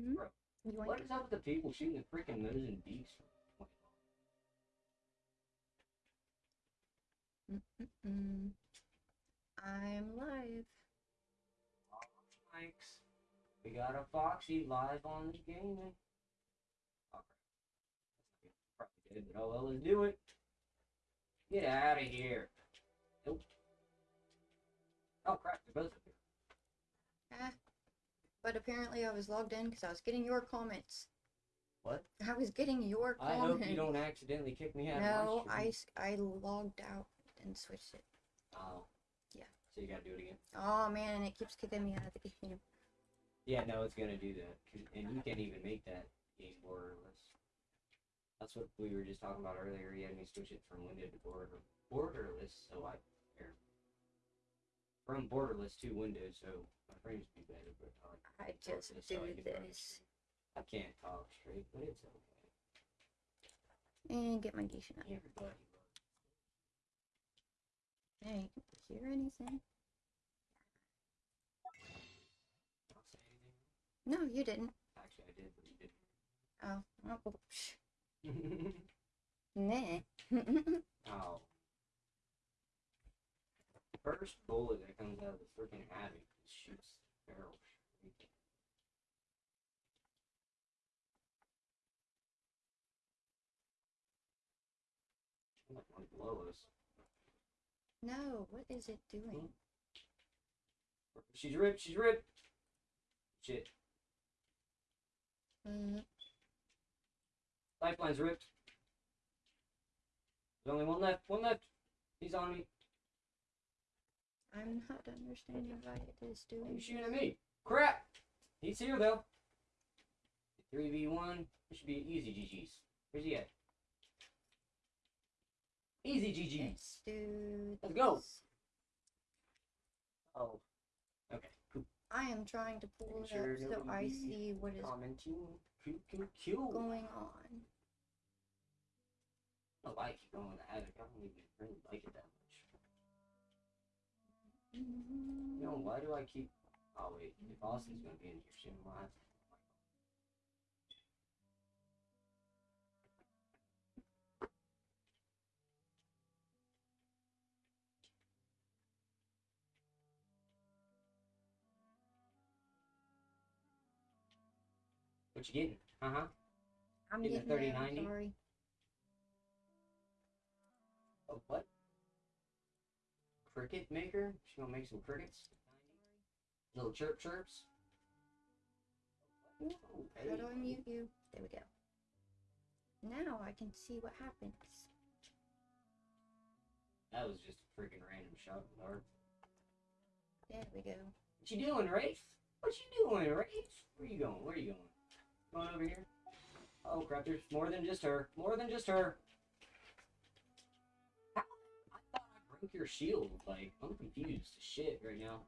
Mm-hmm. Bro, What is up with the people shooting the freaking nose and beaks? I'm live. Thanks. We got a Foxy live on the gaming. Oh, crap. That's not good. Probably but oh well, let's do it. Get out of here. Nope. Oh crap, they're both up here. But apparently I was logged in because I was getting your comments. What? I was getting your I comments. I hope you don't accidentally kick me out No, I, I logged out and switched it. Oh. Yeah. So you gotta do it again. Oh man, it keeps kicking me out of the game. Yeah, no, it's gonna do that, and you can't even make that game borderless. That's what we were just talking about earlier. You had me switch it from window to border borderless, so I or from borderless to Windows, so my frames be better. But I, like I just do I this. I can't talk straight, but it's okay. And get my geisha out. Everybody. Hey, hear anything? I'll say anything. No, you didn't. Actually, I did, but you Oh, oh, oh didn't. nah. Oh. First bullet that comes out of the freaking just shoots the barrel straight. I'm like one below us. no, what is it doing? She's ripped, she's ripped! Shit. Mm, Lifeline's ripped. There's only one left, one left! He's on me. I'm not understanding why it is doing. you shooting at me? Crap! He's here though. 3v1. It should be easy GG's. Where's he at? Easy GG's. Let's Let's go. this. Oh. Okay. Cool. I am trying to pull it sure up so I see what is going on. I like it going with it. I don't even really like it that much. You know, why do I keep. Oh, wait. If Austin's gonna be in here soon, why? What you getting? Uh huh. I'm Getting getting a 3090? sorry. Oh, what? Cricket maker? She gonna make some crickets? Little chirp chirps? Ooh, How do I mute you? There we go. Now I can see what happens. That was just a freaking random shot, Lord. There we go. What you doing, Wraith? What you doing, Wraith? Where you going? Where you going? Going over here? Oh crap, there's more than just her. More than just her. Your shield. Like, I'm confused as shit right now.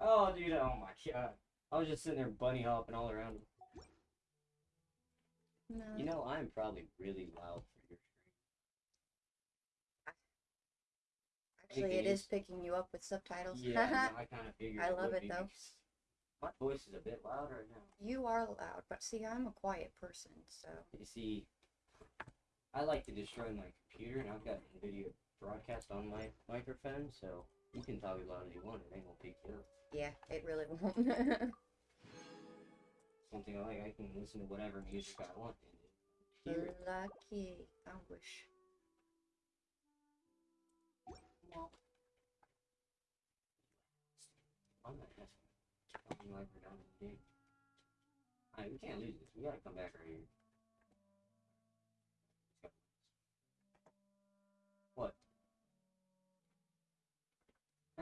Oh, dude, oh my god. I was just sitting there bunny hopping all around him. No. You know, I'm probably really loud for your stream. Actually, it is picking you up with subtitles. Yeah, no, I kind of figured. I love it, be though. My voice is a bit loud right now. you are loud, but see, I'm a quiet person, so. You see, I like to destroy my computer, and I've got video broadcast on my microphone, so you can talk as loud as you want. It ain't gonna pick you up. Yeah, it really won't. Something like I can listen to whatever music I want and it. Lucky. I wish. I'm not asking. Something like we're done with the game. Alright, we can't lose this. We gotta come back right here.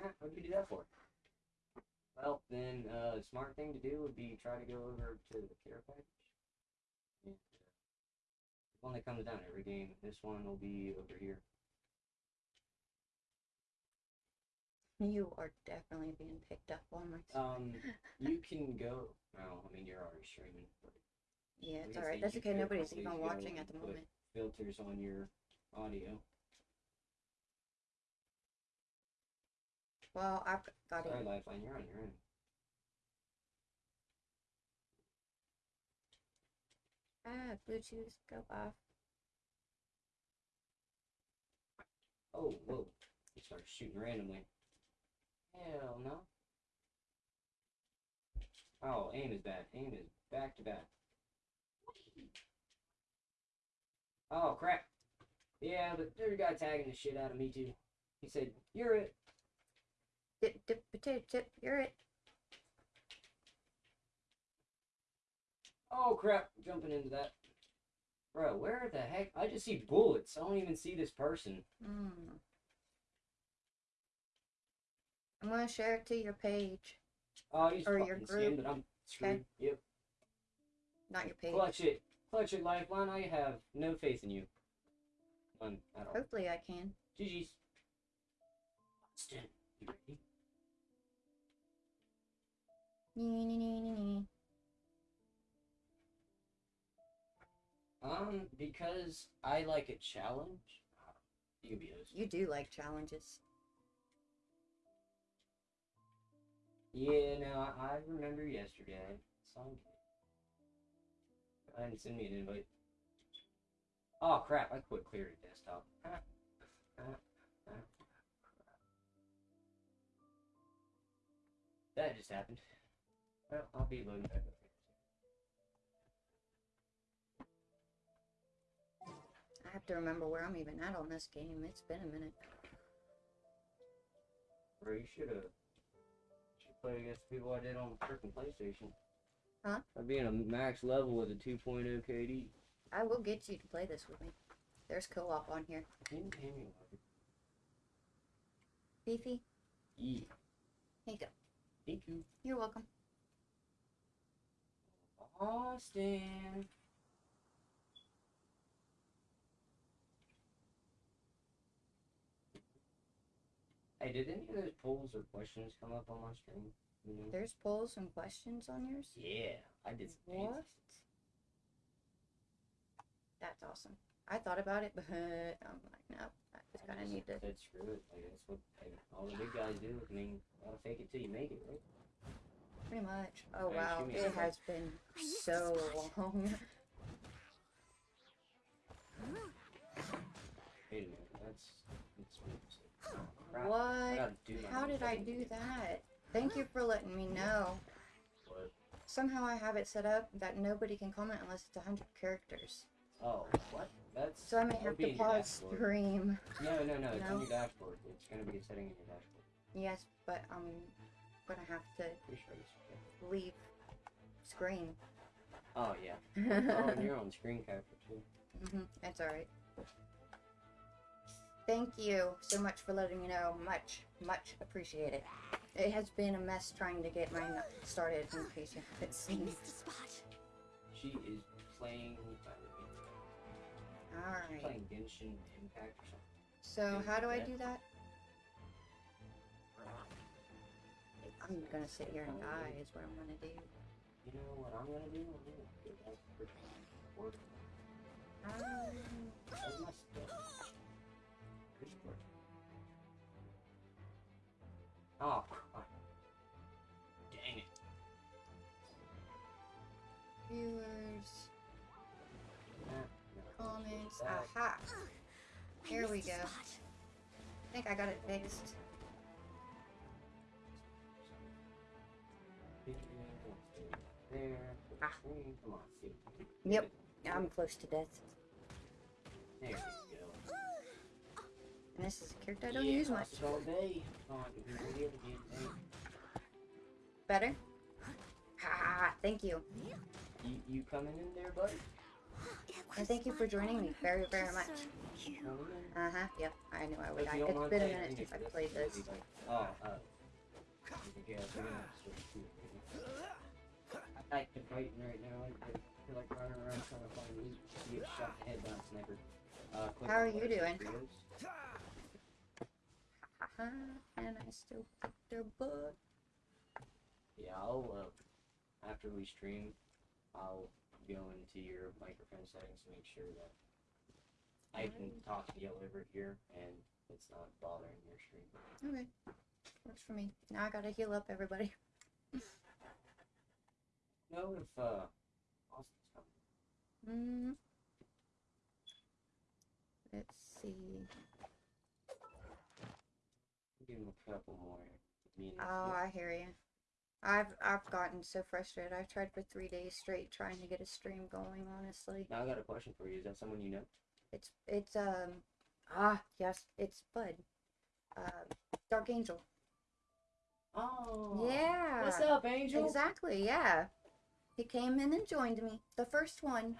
Ah, what'd you do that for? Well, then, uh, the smart thing to do would be try to go over to the care package. And, uh, the one that comes down every game. This one will be over here. You are definitely being picked up on my. Um, you can go. Well, I mean, you're already streaming, but yeah, it's alright. That's okay. Nobody's even watching at the moment. filters on your audio. Well, I've got Sorry, it. Lifeline, you're on your own. Ah, Bluetooth, go off. Oh, whoa. He started shooting randomly. Hell no. Oh, aim is bad. Aim is back to back. Oh, crap. Yeah, but there's a guy tagging the shit out of me, too. He said, you're it. Dip, dip, potato chip, you're it. Oh, crap. Jumping into that. Bro, where the heck? I just see bullets. I don't even see this person. Mm. I'm gonna share it to your page, Oh, you or your group. but I'm screwed. Yep. not your page. Clutch it. Clutch it, Lifeline. I have no faith in you. None at all. Hopefully I can. GG's. Austin, you ready? Um, because I like a challenge. You can be host. You do like challenges. Yeah, no, I, remember yesterday. Song. I didn't send me an invite. Oh crap! I quit clearing desktop. That just happened. I'll be loading back up. I have to remember where I'm even at on this game. It's been a minute. Bro, you should have. Should play against the people I did on the freaking PlayStation. Huh? I'd be in a max level with a 2.0 KD. I will get you to play this with me. There's co-op on here. Didn't pay me like Beefy, Yeah. here you go. Thank you. You're welcome. Austin. Hey, did any of those polls or questions come up on my screen? You know? There's polls and questions on yours. Yeah, I did some What? fancy That's awesome. I thought about it, but I'm like, no, I just kind of need to. Said screw it. Like that's what like, all the big guys do. I mean, gotta fake it till you make it, right? Pretty much. Oh wow, it has been so long. Wait a minute, that's that's. What? gotta do my How did I do that? Thank you for letting me know. What? Somehow I have it set up that nobody can comment unless it's 100 characters. Oh, what? That's So I may have to pause stream. No, no, no. It's No? on your dashboard. It's gonna be a setting in your dashboard. Yes, but I'm gonna have to Pretty sure it's okay. leave screen. Oh yeah. Oh, and you're on screen capture too. hmm That's alright. Thank you so much for letting me know. Much, much appreciated. It has been a mess trying to get mine started in case you haven't I seen. missed the spot. She is playing. she's Alright. playing Genshin Impact or something. So Yeah, how do I do that? I'm gonna sit here and die is what I'm gonna do. You know what I'm gonna do? I'm gonna go back to freaking work. Um, Where's my stuff? Where's work? Oh, crap. Dang it. viewers, Ah, comments. Aha! Here we go. I think I got it fixed. There. Ah. Come on. Yep. I'm close to death. There we go. And this is a character I don't yeah, use much. all day. Come on, give me the other damn thing. Better? Ha! Thank you. You, you coming in there, buddy? And thank you for joining me very, very much. serve you. Coming in? Uh huh. Yep. I knew I would. I, you don't it's been a minute since I played this. Oh, uh. Like the fighting right now. I feel like running around trying to find. You get shot in the head by a sniper. Uh, How are you doing? And I still kick their butt. Yeah, I'll, uh, after we stream, I'll go into your microphone settings to make sure that I can talk to you over here and it's not bothering your stream. Okay. Works for me. Now I gotta heal up everybody. Know if, uh, Austin's coming. Mm. Let's see. Give him a couple more minutes. Oh, I hear you. I've I've gotten so frustrated. I've tried for three days straight trying to get a stream going. Honestly, Now I got a question for you. Is that someone you know? it's it's um ah yes, it's Bud, uh, Dark Angel. Oh. Yeah. What's up, Angel? Exactly. Yeah. He came in and joined me. The first one.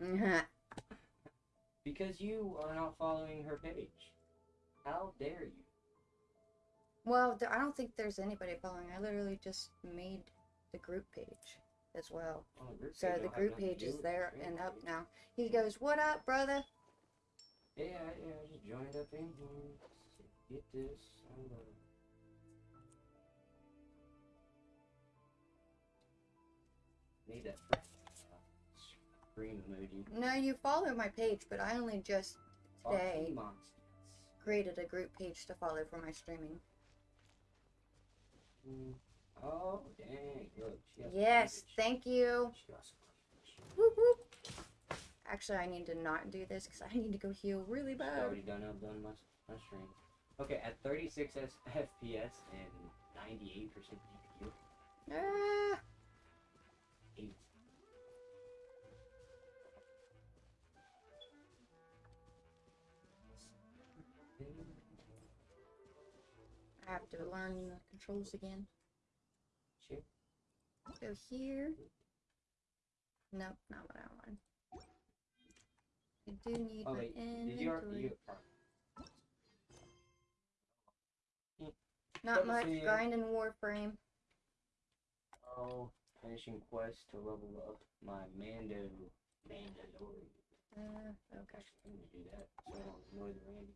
Because you are not following her page. How dare you? well, I don't think there's anybody following. I literally just made the group page as well. Oh, the So the group page is there the and stream. up now. He goes, "What up, brother?" Yeah, yeah, I just joined up in here. Get this. Need that scream emoji. No, you follow my page, but I only just Today. Created a group page to follow for my streaming. Mm. Oh, dang. Look, she has Yes, thank you. She got some cleavage. Whoop, whoop. Actually, I need to not do this because I need to go heal really bad. She's already done up, done my, my stream. Okay, at 36 FPS and 98% DPU. Ah, Eight. I have to learn the controls again. Sure. Go here. Nope, not what I want. I do need Oh my wait, did inventory. you already? You, Not much see. grinding Warframe. oh, finishing quest to level up my Mando Mandalorian. Uh, okay. I'm gonna do that so I don't annoy the Randy.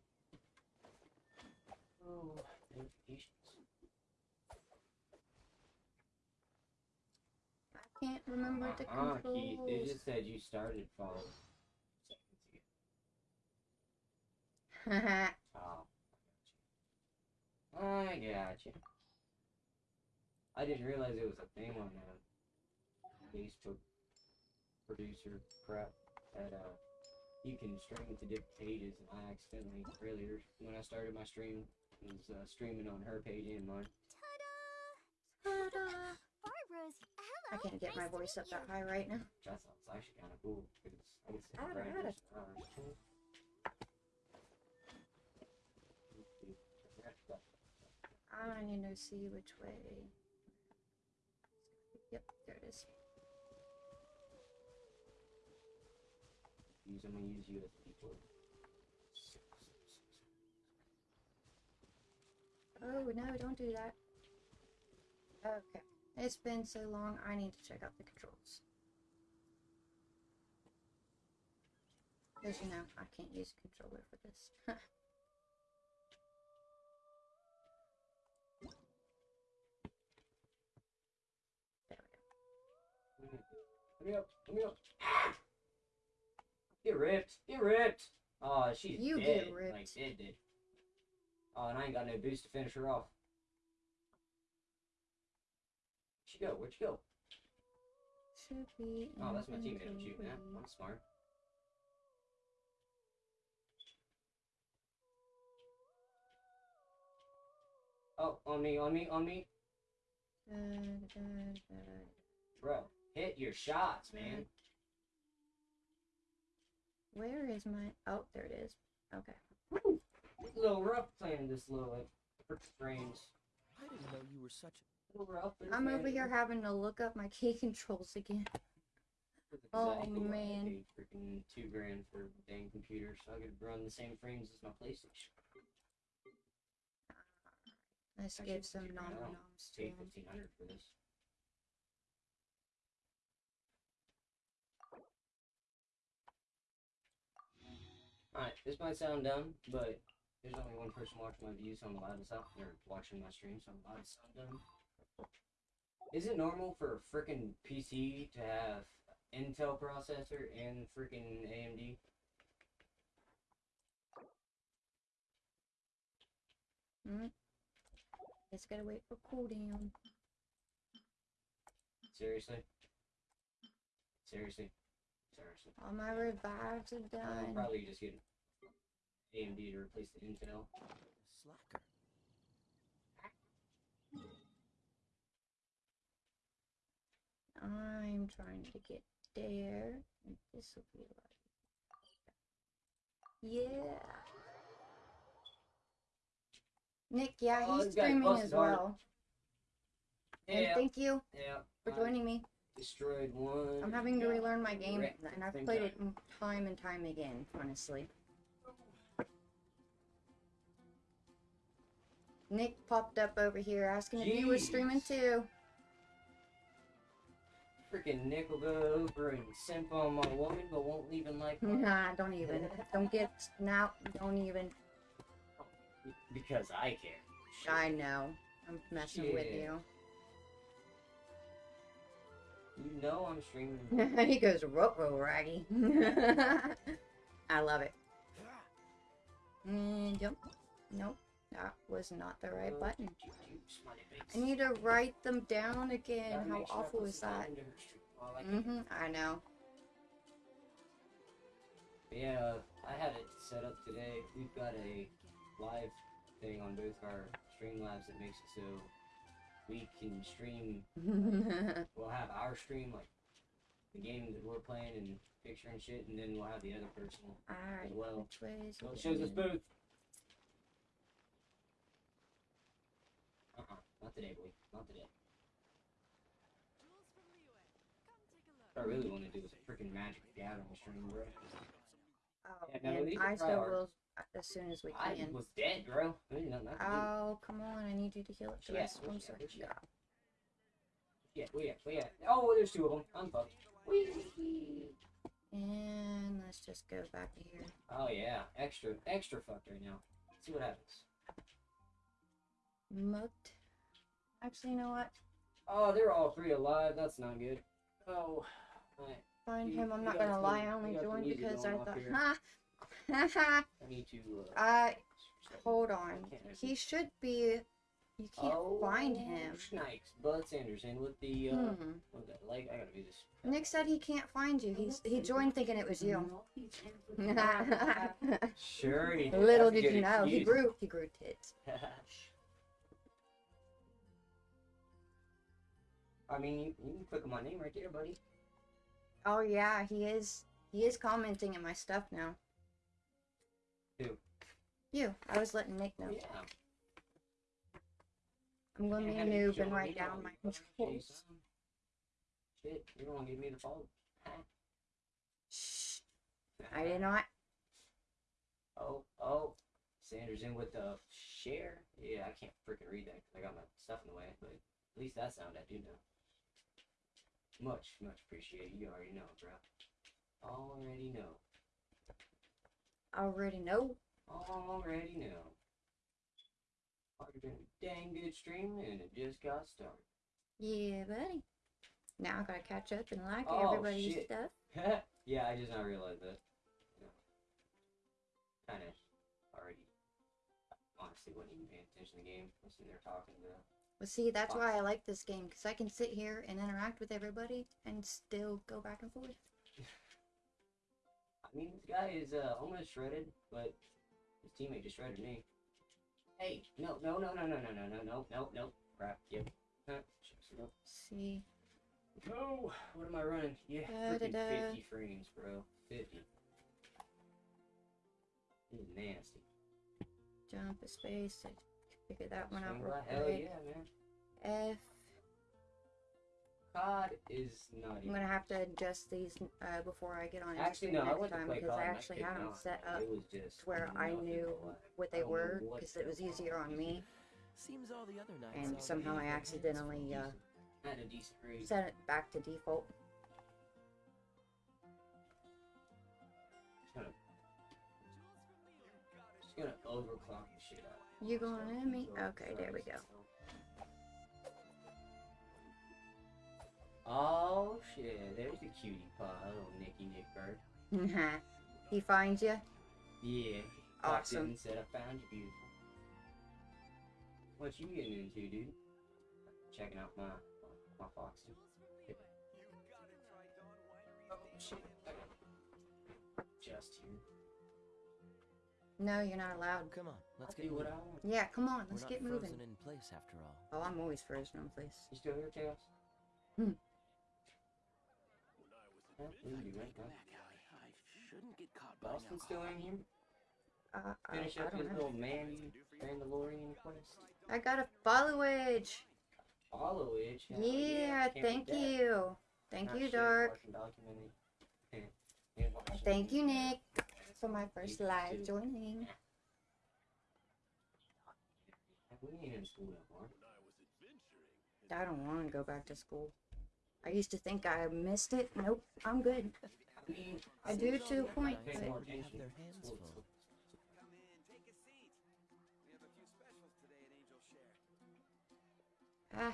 Oh, notifications. I can't remember the Uh-uh, controls. Keith, it just said you started following seconds ago. Oh, I got you. I didn't realize it was a thing on Facebook producer crap that uh you can stream to different pages, and I accidentally earlier when I started my stream was uh, streaming on her page and mine. Ta-da. Barbara's. Hello. I can't get my nice to voice meet up that high right now. That sounds actually kind of cool because I can sit Atta, right atta. next to ours, too. I need to see which way. Yep, there it is. Use I'm gonna use USB. Oh no, don't do that. Okay. It's been so long, I need to check out the controls. Because you know, I can't use a controller for this. there we go. Let me up, let me up. Get ripped, get ripped. Oh, she's You dead. get ripped. Like dead, dead. Oh, and I ain't got no boost to finish her off. Where'd she go? Where'd she go? Should be. Oh, that's my teammate I'm shooting at. I'm smart. Oh, on me, on me, on me. Bro, hit your shots, man. Where is my? Oh, there it is. Okay. It's a little rough playing this little like frick frames. I didn't know you were such A little rough. I'm over here having to look up my key controls again. Oh, Exactly why I man. freaking two grand for a dang computer, so I could run the same frames as my PlayStation. Let's Actually, give some figure it nom out. noms to Paid him. fifteen hundred for this. Alright, this might sound dumb, but there's only one person watching my views, so I'm allowed to sound or watching my stream, so I'm allowed to sound dumb. Is it normal for a freaking PC to have Intel processor and freaking AMD? Mm. Just gotta wait for cooldown. Seriously, seriously. All my revives are I'll done. probably just get AMD to replace the Intel. Slacker. I'm trying to get there. This will be like. Yeah. Nick, yeah, Oh, he's this guy's streaming as hard. well. And Yeah, thank you yeah. for joining me. Destroyed one. I'm having to relearn my game, wrecked and I've played it time and time again, honestly. Nick popped up over here asking if you were streaming too. Freaking Nick will go over and simp on my woman, but won't even like her. Nah, don't even. Don't get now. Don't even. because I care. Shit. I know. I'm messing with you. You know I'm streaming. he goes, "Ruh raggy." I love it. Jump. Nope, that was not the right button. you- you smiley face. I need to write them down again. How make sure I awful is that? into her stream while I. Mm-hmm. I know. Yeah, I had it set up today. We've got a live thing on both our Streamlabs that makes it so we can stream. We'll have our stream like the game that we're playing and picture and shit, and then we'll have the other person Alright, as well. which So it shows us both. Uh-uh, not today, boy. Not today. What I really want to do is a freaking Magic the Gathering stream, bro. Oh, Yeah, no, and I still will as soon as we I can. was dead, bro. There's nothing I can do. Oh, come on! I need you to heal it to Yeah. I'm sorry. Yeah, at? Where at? Oh, there's two of them. I'm fucked. Whee! And let's just go back to here. Oh yeah, extra, extra fucked right now. Let's see what happens. Mucked. Actually, you know what? Oh, they're all three alive. That's not good. Oh, right. Find You- him. I'm not gonna some- lie. I only joined because I thought, here. ha, ha, ha. I need to. Uh, Uh, hold on. He should be. You can't oh, find him. Snipes. Bud Sanderson with the. Uh, Hmm. what was that? Like, I gotta do this. Nick said he can't find you. He's he joined thinking it was you. Sure. he- Little did you know, he grew he grew tits. I mean, you, you can click on my name right there, buddy. Oh yeah, he is. He is commenting in my stuff now. You. I was letting Nick know. Yeah. I'm going to be a noob and write down my controls. Shit, you don't want to give me the. Huh? Shh. I did not. Oh, oh. Sanderson with the share. Yeah, I can't freaking read that 'cause I got my stuff in the way, but at least that sound I do know. Much, much appreciate. You already know, bro. Already know. Already know. Already know. Already been a dang good stream and it just got started. Yeah, buddy. Now I gotta catch up and like Oh, everybody's shit. stuff. yeah, I just not realized that. Yeah. Kind of already. Honestly, wasn't even paying attention to the game. I was sitting there talking to. Well, see, that's why I like this game because I can sit here and interact with everybody and still go back and forth. I mean, this guy is uh, almost shredded, but his teammate just shredded me. Hey, no, no, no, no, no, no, no, no, no, no, no. Crap. Yep. Huh, nope. See, No. What am I running? Yeah, Da, da, freaking da. 50 frames, bro. 50. This is nasty. jump a space. I figured that one out real Hell yeah, man. F. COD is not I'm even. gonna have to adjust these uh, before I get on Actually, Instagram no, I next went to time play because COD I actually could had them set up It was just to where I knew but- what they were because it was easier on me. Seems all the other nights. And somehow I accidentally, uh, Had a decent. Set it back to default. Just gonna, overclock the shit out. You going at me? Okay, there we go. Oh shit, there's the cutie pie, little Nicky Nick Bird. he finds you. Yeah. popped Awesome. and said I found you beautiful. What you getting into, dude? Checking out my my Foxy. shit. I got just here. No, you're not allowed. Come on, let's I'll get do what moving. I want. Yeah, come on, let's We're let's not get frozen moving. in place after all. Oh, I'm always frozen in place. You still here, Chaos? Hmm. Yeah, we do. Back. I shouldn't get caught by Boston still in here? Uh, I, Finish I up don't his little man Mandalorian quest. I got a follow edge. Follow it. hell Yeah, thank you. Thank Not you, shit, Dark. watching documentary. Yeah, watching- Thank you, Nick, for my first You live too. joining. We ain't in school. I don't want to go back to school. I used to think I missed it. Nope, I'm good. I do to a point, but more They have attention. their hands School- full. ah,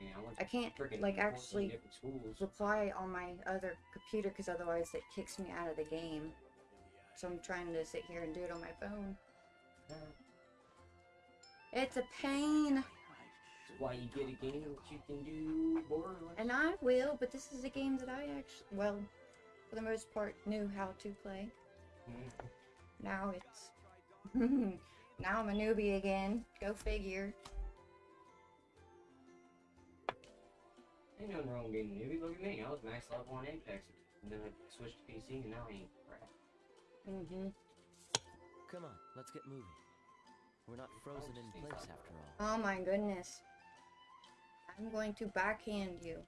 I went I to can't like actually reply on my other computer because otherwise it kicks me out of the game. So I'm trying to sit here and do it on my phone. It's a pain, why you get a game that you can do borderless. and I will. But this is a game that I actually, well, for the most part, knew how to play. Mhm. Now it's now I'm a newbie again. Go figure. Ain't nothing wrong with being a newbie. Look at me. I was max level on Apex. And then I switched to PC and now I ain't crap. Mm-hmm. Come on, let's get moving. We're not frozen in place after all. Oh my goodness. I'm going to backhand you.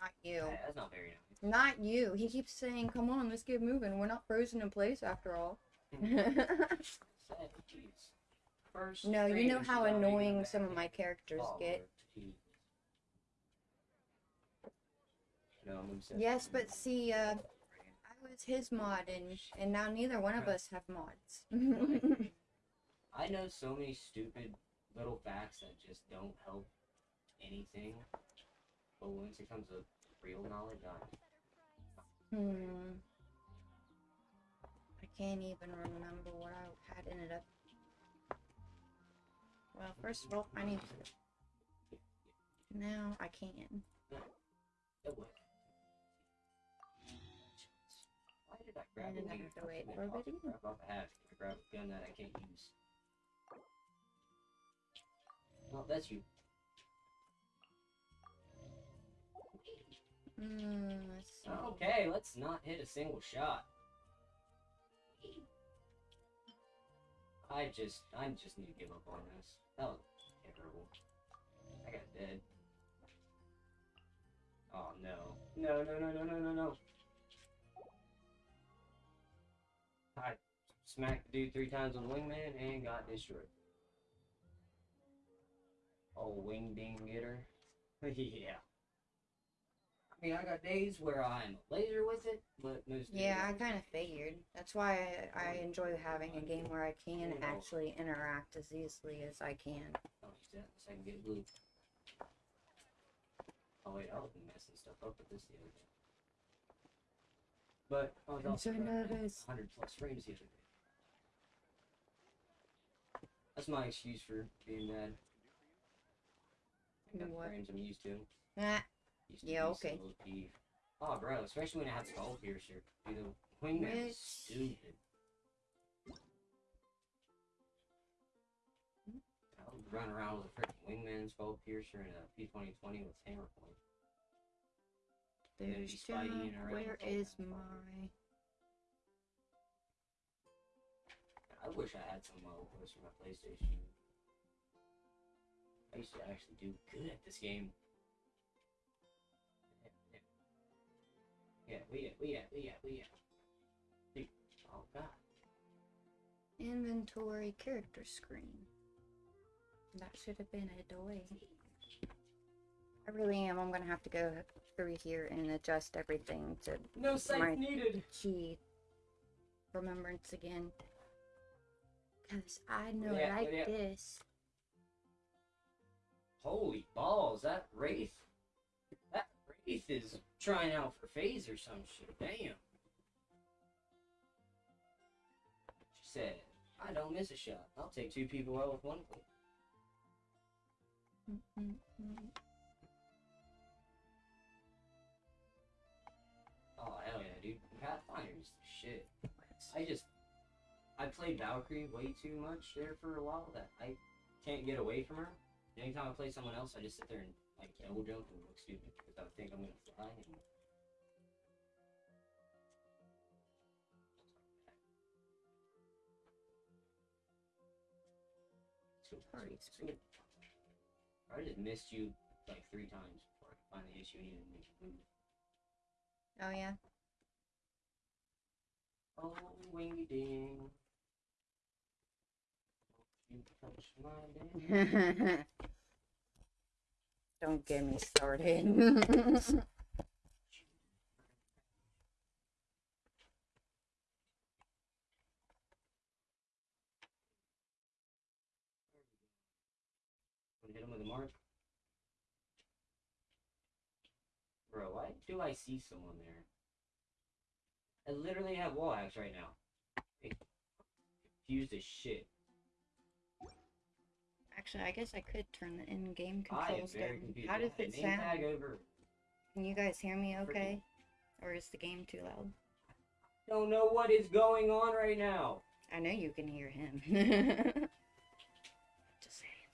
Not you. Yeah, that's not very nice. Not you. He keeps saying, "Come on, let's get moving. We're not frozen in place after all." First no, you know how annoying some of my characters Oh, get. No, I'm. Yes, but see, uh, I was his mod, and and now neither one of us have mods. I know so many stupid little facts that just don't help anything. But once it comes to real knowledge, I hmm. I can't even remember what I had ended up. Well, first of all, I need to. Now I can. Why did I grab And a I have to wait for a also grab off a hat grab a gun that I can't use. Well, that's you. Mm, let's. Okay, let's not hit a single shot. I just, I just need to give up on this. That was terrible. I got dead. Oh no. No, no, no, no, no, no, no. I smacked the dude three times with wingman and got destroyed. Oh, wing ding getter. yeah. I mean, I got days where I'm laser with it, but most Yeah, I kind of figured. That's why I, I enjoy having a game where I can actually interact as easily as I can. I'll so I can get blue. Oh wait, I was messing stuff up with this the other day. But I was I'm also so nervous. 100 plus frames the other day. That's my excuse for being mad. I got What? frames I'm used to. Ah, Used Yeah, okay. Oh, bro, especially when I had Skull Piercer. Dude, the wingman is stupid. I would run around with a freaking wingman, Skull Piercer, and a P2020 with hammer point. there's be Spidey Jack. in her Where is my? I wish I had some voice for my PlayStation. I used to actually do good at this game. Yeah, we at, we at, we at, we at. Dude, Oh god. Inventory character screen. That should have been a doy. I really am. I'm gonna have to go through here and adjust everything to No sight My- needed. key remembrance again. Cause I know Yeah, like yeah. this. Holy balls, that Wraith. Is trying out for FaZe or some shit. Damn. She said, I don't miss a shot. I'll take two people out with one click. Oh, hell yeah, dude. Pathfinder is the shit. I just... I played Valkyrie way too much there for a while that I can't get away from her. Anytime I play someone else, I just sit there and like double jump and look stupid because I think I'm gonna fly. Sorry, so- I just missed you like three times before I could find the issue and even make a move. Oh yeah. Oh, wingy ding. You touch my ding. Don't get me started. Hit him with a mark? Bro, why do I see someone there? I literally have wall hacks right now. Confused as shit. Actually, I guess I could turn the in-game controls down. How does it sound? Can you guys hear me okay? Or is the game too loud? Don't know what is going on right now. I know you can hear him. Just saying.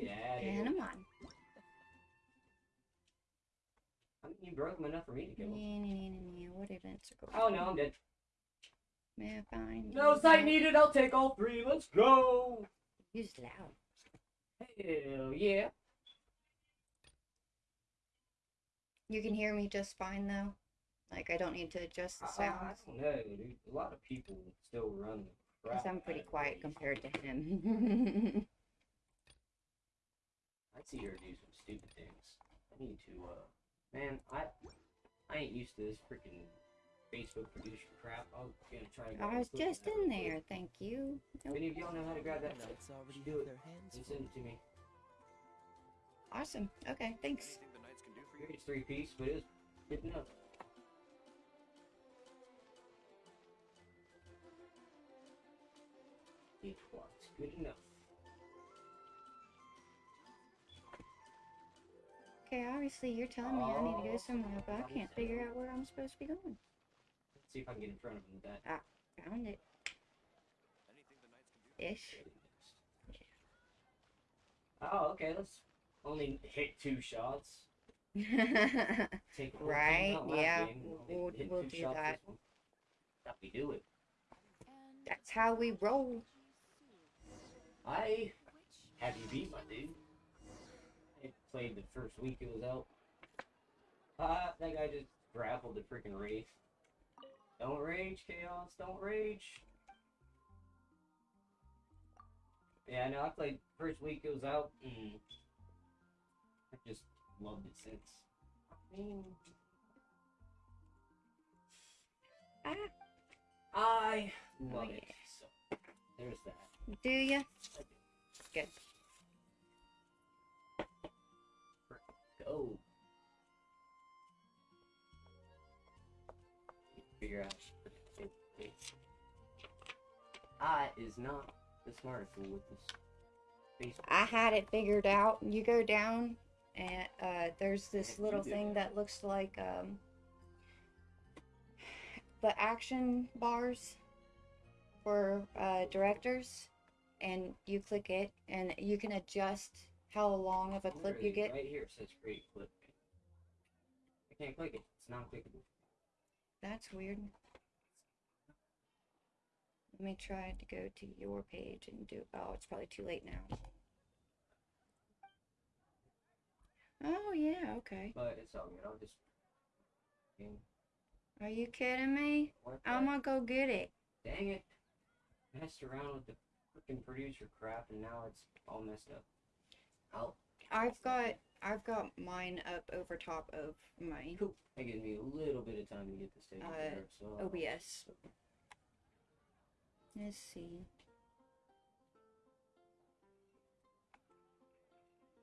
Get out of And here. I'm on. I mean, you broke him enough for me to kill him. What events are going Oh no, I'm dead. May I find No sight needed. I'll take all three. Let's go. Use loud. Hell yeah. You can hear me just fine though. Like I don't need to adjust the I, I don't know, dude. A lot of people still run the crap. I'm pretty quiet compared to him. I'd see her do some stupid things. I need to, uh, man, I, I ain't used to this freaking Facebook producer crap. I'm gonna try. to grab I a was just in there, quick. thank you. If Nope. any of y'all know how to grab that, The knights already do have it. their hands Just send it to me. Awesome. Okay, thanks. The can do for you? It's three piece, but it's good enough. It was good enough. Okay, obviously you're telling me I need to go Oh, somewhere, but I can't figure out where I'm supposed to be going. Let's see if I can get in front of him with that. Found it. Anything the knights can do? Ish. Oh, okay. Let's only hit two shots. Take a whole team Right, yeah, we'll- only we'll- hit we'll do that. That we do it. That's how we roll. I have you beat my dude. I played the first week it was out. Ah, that guy just grappled the freaking wraith. Don't rage, chaos. Don't rage. Yeah, I know, I played first week it was out. And I just loved it since. I mean, Ah, I love Oh, it. So there's that. do ya? Do. Good. Go. Figure out. I is not the smartest fool with this. I had it figured out. You go down, and uh, there's this little thing that looks like um, the action bars for uh, directors, and you click it, and you can adjust how long of a clip you get. Right here it says great clip. I can't click it. It's not clickable. That's weird. Let me try to go to your page and do. Oh, it's probably too late now. Oh yeah, okay. But it's all good. I'll just. Are you kidding me? I'm gonna go get it. Dang it. Messed around with the freaking producer crap and now it's all messed up. Oh, I've got I've got mine up over top of my cool. That gives me a little bit of time to get this taken care of. So I'll- OBS. Let's see.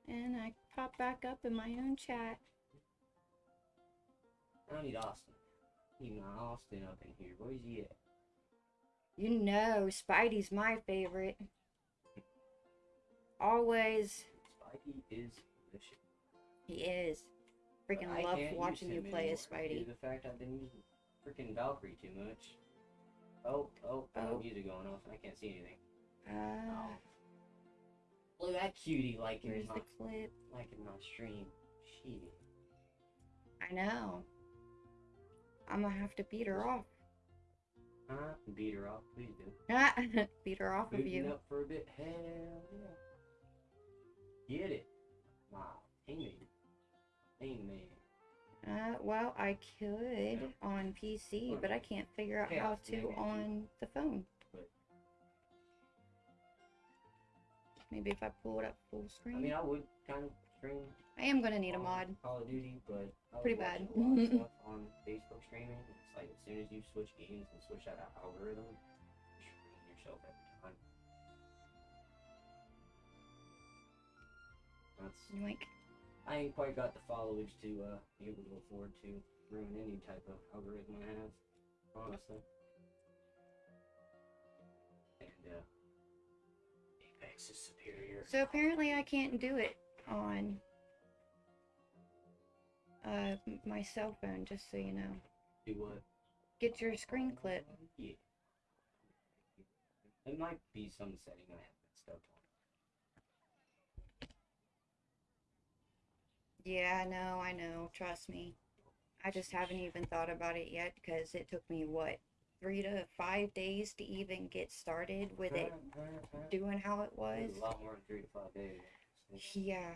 And I pop back up in my own chat. I need Austin. Need my Austin up in here. Where's he at? You know, Spidey's my favorite. Always, Spidey is. He is. Freaking I love watching you play as Spidey. The fact I've been using freaking Valkyrie too much. Oh, oh, oh, Oh. music going off. and I can't see anything. Uh, Look at that cutie liking where's my the clip? liking my stream. She. I know. I'm gonna have to beat her off. Huh? Beat her off. Please do. beat her off of Booting you. up for a bit. Hell yeah. Get it. Wow. Hangman. Hangman. Uh, well, I could on PC, but I can't figure out how to on the phone. But- Maybe if I pull it up full screen. I mean, I would kind of stream I am gonna need a mod. Call of Duty, but I Pretty bad. A lot of stuff on Facebook streaming. It's like as soon as you switch games and switch out that algorithm, you're screwing yourself every time. That's Yoink. I ain't quite got the followers to uh, be able to afford to ruin any type of algorithm I have, honestly. And uh, Apex is superior. So apparently I can't do it on uh my cell phone. Just so you know, Do what? get your screen clip. Yeah. It might be some setting I have messed up Yeah, I know, I know. Trust me. I just haven't even thought about it yet because it took me what three to five days to even get started with it doing how it was. A lot more than three to five days. Yeah,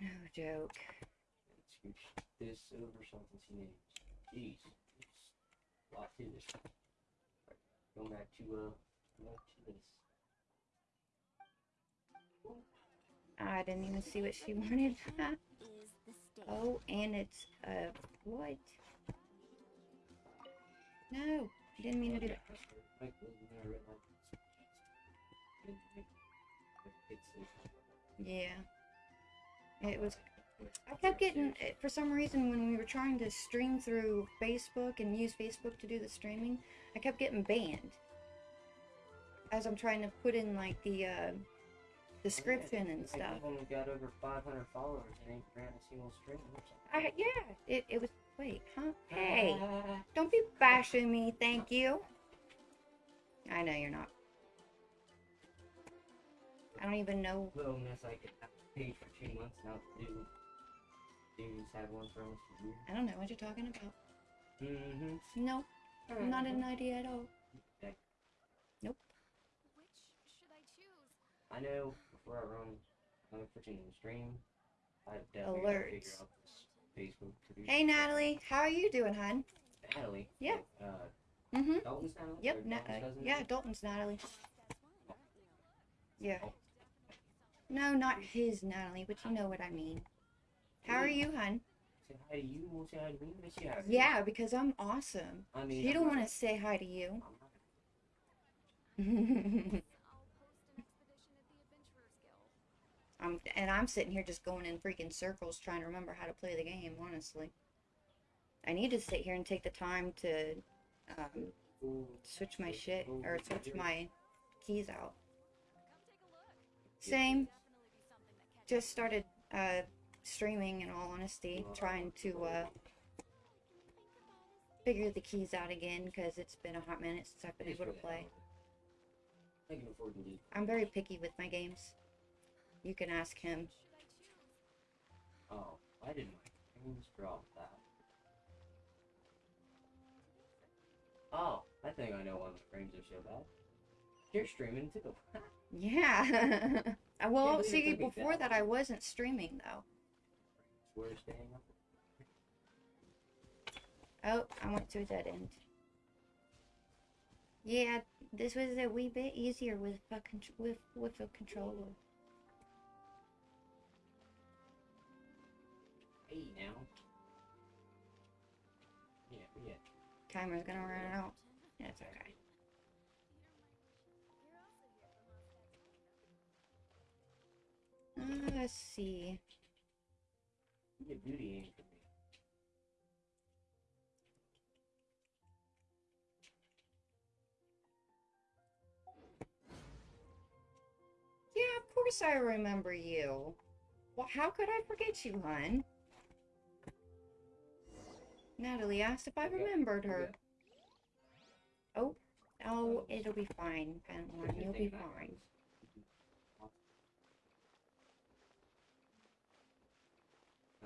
no joke. it's This over something she names. Jeez. Lot this. Going back to uh back to this. I didn't even see what she wanted. Is the stage. oh, and it's uh what? No, I didn't mean to do that. Like, wasn't there a red light? It's, it's, Yeah. It was. I kept getting, eh, for some reason, when we were trying to stream through Facebook and use Facebook to do the streaming, I kept getting banned. As I'm trying to put in, like, the, uh, description and Like, stuff. I've only got over 500 followers and ain't ran a single stream or something. I, yeah, it, it was, wait, huh? Hey, don't be bashing me, thank you. I know you're not. I don't even know. Little miss, I could have paid for two months now to do. Dudes had one for almost a year. I don't know what you're talking about. Mm-hmm. Nope, not an idea at all. Nope. Which should I choose? I know run another freaking stream, I definitely gotta figure out this Facebook do. Hey, Natalie, how are you doing, hon? Natalie. Yeah. Uh, Mm-hmm. Dalton's Natalie. Yep. Na- Dalton's uh, cousin? yeah, Dalton's Natalie. Yeah. No, not his Natalie, but you know what I mean. How are you, hon? Say hi to you. Won't say hi to me. Miss you. Yeah, because I'm awesome. I mean. You I'm don't not- want to say hi to you. I'm not- Guild. and I'm sitting here just going in freaking circles trying to remember how to play the game. Honestly, I need to sit here and take the time to um, switch my shit or switch my keys out. Come take a look. Same. Definitely be something that catches Just started uh, streaming. In all honesty, trying to uh, figure the keys out again because it's been a hot minute since I've been able to play. I can afford to. I'm very picky with my games. You can ask him. should I choose? Oh, why did my frames drop that? Oh, I think I know why my frames are so bad. You're streaming too. Yeah. Uh, well, see, before that that, I wasn't streaming though. We're staying up. Oh, I went to a dead end. Yeah, this was a wee bit easier with a con- with with a controller. Now. Yeah, yeah. Timer's gonna run out. Okay. Also here for Uh, let's see. You get beauty aim for me. Yeah, of course I remember you. Well, how could I forget you, hun? Natalie asked if I remembered her. Oh, oh, it'll be fine, Padawan. You'll be fine.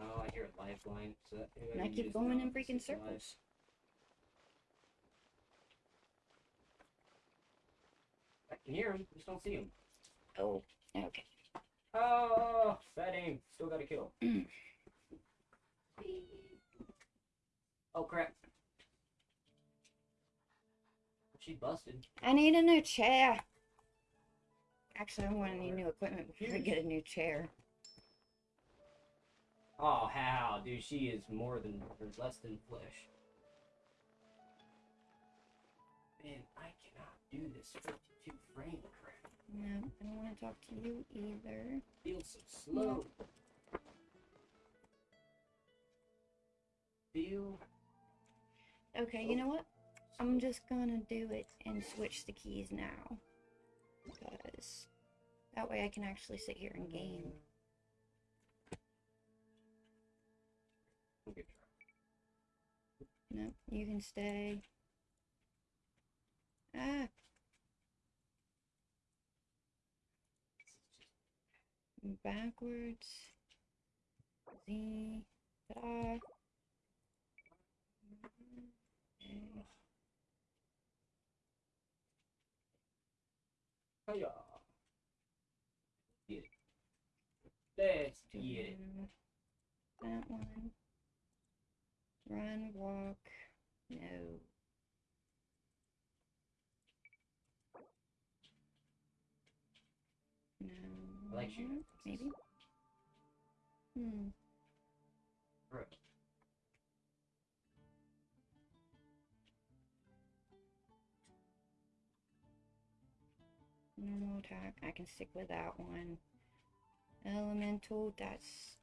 Oh, I hear a lifeline. So And I keep going in freaking circles. I can hear him. Just don't see him. Oh, okay. Oh, bad aim. Still got a kill. Oh crap. She busted. I need a new chair. Actually, I'm gonna need new equipment before I get a new chair. Oh, how, dude? She is more than or less than flesh. Man, I cannot do this 52 frame crap. No, I don't want to talk to you either. Feels so slow. Feel Okay, you know what? I'm just gonna do it and switch the keys now. Because that way I can actually sit here and game. No, you can stay. Ah, backwards. Z. Ta-da. Hiya. Get. Let's do. That one. Run, walk. No. No. I like shooting. Maybe. Hmm. Normal attack. I can stick with that one. Elemental. That's.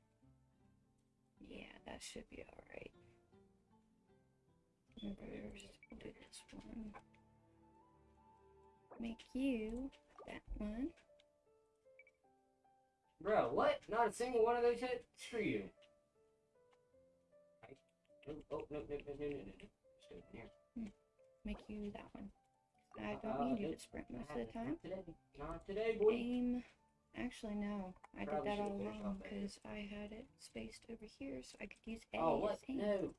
Yeah, that should be alright. Do this one. Make you that one. Bro, what? Not a single one of those hit? Screw you. I, oh, oh, no, no, no, no, no, no, no. Just go in here. Hmm. Make you that one. I Uh, don't need you to sprint most of the time. today. Not today, boy. Aim. Actually, no. I did that all wrong because I had it spaced over here so I could use A Oh, what? aim. No.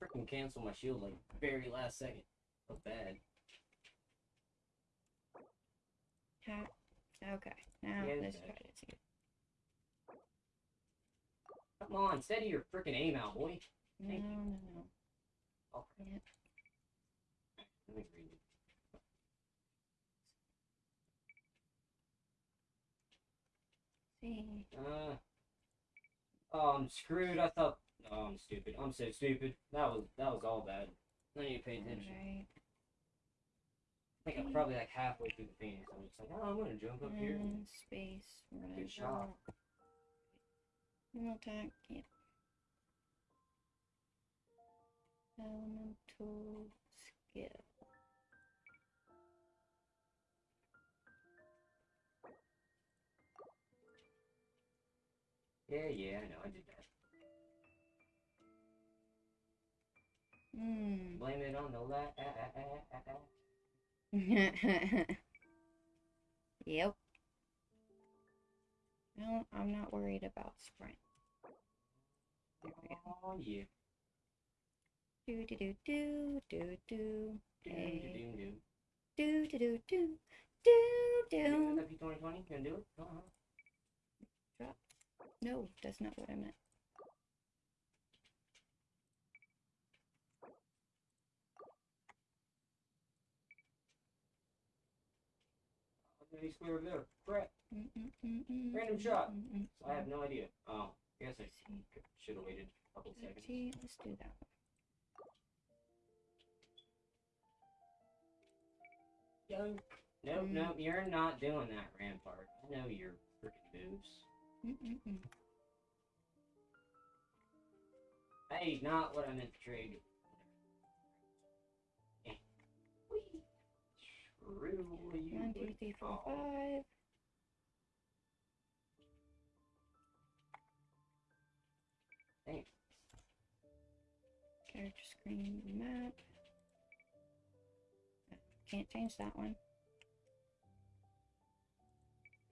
Freaking cancel my shield like very last second. Felt bad. Okay, now Yeah, let's try this again. Come on, steady your freaking aim out, boy. No, Thank you. no, no. Oh, Yep. let me read it. Uh, oh, I'm screwed. I thought. Oh, I'm stupid. I'm so stupid. That was that was all bad. I need to pay attention. I think I'm probably like halfway through the Phoenix. I'm just like, oh, I'm gonna jump up here. And space. Run. Good shot. Attack. Yep. Elemental skill. Yeah, yeah, I know. I did that. Hmm. Blame it on the la. ah, ah, ah, yep. No, I'm not worried about sprint. There we go. Oh yeah. Do do do do do do. Hey. Do do do do do You do. P2020? Gonna do it? Uh-huh. No, that's not what I meant. Okay, he's clear over there. Crap. Mm, mm, mm, mm, Random mm, shot. mm, mm, I have no idea. Oh, I guess I should have waited a couple seconds. Let's do that one. Yo. Nope, Mm. nope, you're not doing that, Rampart. I know your freaking moves. Mm. Hey, not what I meant to trade. You. One, two, three, four, five. Thanks. Character screen map. can't change that one.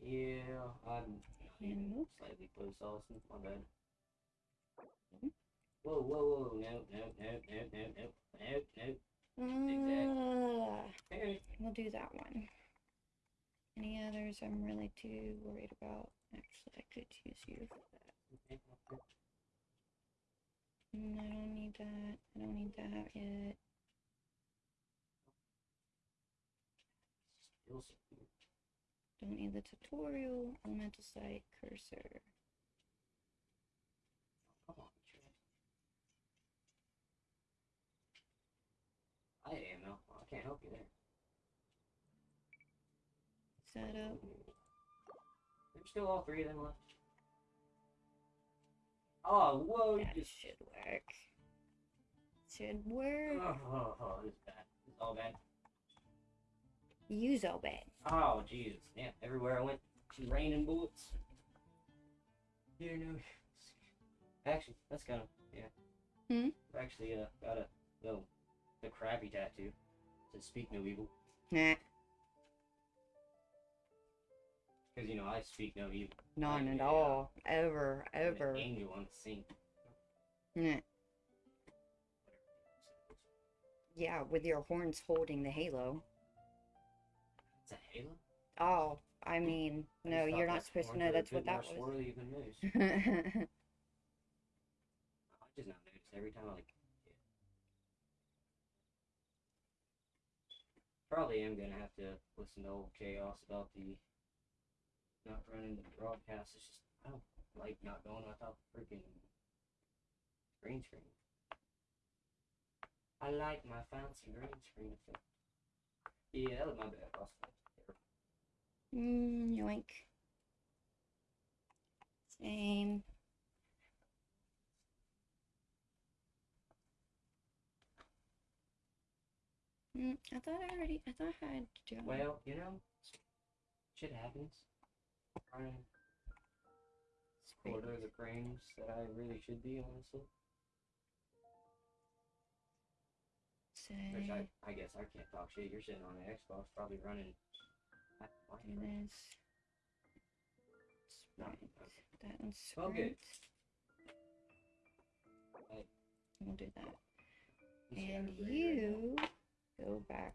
Yeah, I'm And whoop. slightly close, Austin. My bad. Whoa, whoa, whoa! No, no, no, no, no, no, no, no. Uh, we'll do that one. Any others I'm really too worried about? Actually, I could use you for that. Mm, I don't need that. I don't need that yet. Still. Don't need the tutorial. Elemental sight cursor. Come on. I am no. I can't help you there. Setup. There's still all three of them left. Oh, whoa! That just. should work. Should work. Oh, oh, oh, this is bad. This is all bad. Use all bad. Oh, Jesus. Yeah, everywhere I went, it's raining bullets. Dear no. Actually, that's kind of, yeah. Hmm? Actually uh, got a, little, the crappy tattoo. It says, speak no evil. Nah, Because, you know, I speak no evil. none at all. Ever, I'm an ever. angel on the scene. Nah. Yeah, with your horns holding the halo. It's a halo? Oh, I mean, I no, you're not supposed to know that's what that was. swirly. I just not notice every time I like. Yeah. Probably am gonna have to listen to old chaos about the not running the broadcast. It's just I don't like not going without the freaking green screen. I like my fancy green screen effect. Yeah, that was my bad. Lost it. Mm, yoink. Same. Mm, I thought I already, I thought I had done. Well, you know, shit happens. Running quarter of the frames that I really should be, honestly. Which I, I guess I can't talk shit. You're sitting on the Xbox, probably running. do this. Sprint. okay. That one's Well, good. sprint. Right. We'll do that. You And everybody right you go back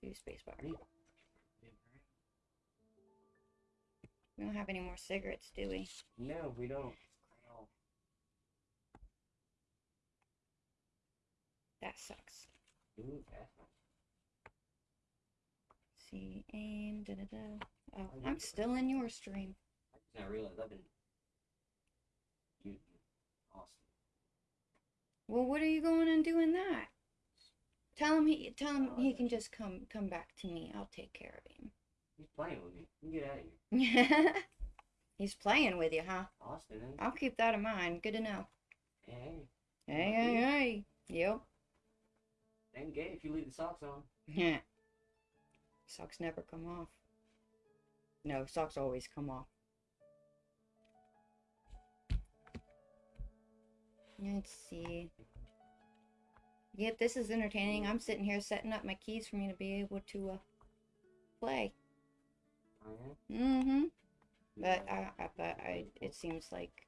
to spacebar. Me? We don't have any more cigarettes, do we? No, we don't. That sucks. Ooh. See, aim, da da da. Oh, I'm still in your stream. I just now realized I've been muting Austin. Well, what are you going and doing that? Tell him he tell him Oh, he can you. just come come back to me. I'll take care of him. He's playing with me. You get out of here. He's playing with you, huh? Austin? I'll keep that in mind. Good to know. Hey, Hey, hey, hey. Yep. Ain't gay if you leave the socks on. Yeah. Socks never come off. No, socks always come off. Let's see. Yep, this is entertaining. I'm sitting here setting up my keys for me to be able to uh, play. Oh, Mm-hmm. But I, I, but I, it seems like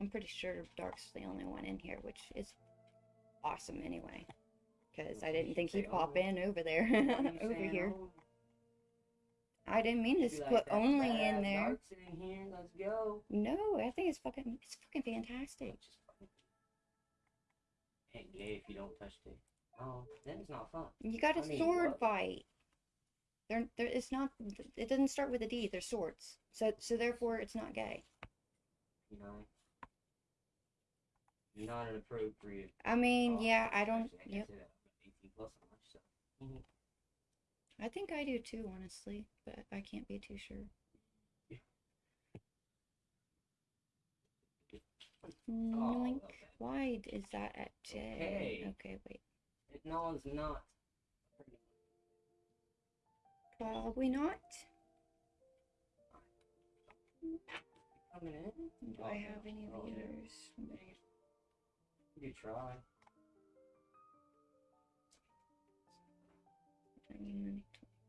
I'm pretty sure Dark's the only one in here, which is awesome anyway. Because I didn't think he'd pop in over there, What are you over here. I didn't mean to put only in there. In here, let's go. No, I think it's fucking, it's fucking fantastic. It's just fun. Ain't gay if you don't touch it. Oh, then it's not fun. You got a sword fight. They're, they're, it's not. It doesn't start with a D. They're swords. So, so therefore, it's not gay. You know? Not an appropriate. I mean, Oh, yeah, I don't. I Yep, can't say that. I'm 18 plus much, so. Mhm. I think I do too, honestly, but I can't be too sure. Noink. okay. Why is that at J? Okay. Okay, wait. It, no, it's not. Probably not. Coming in? Do Oh, I have any Oh, you try.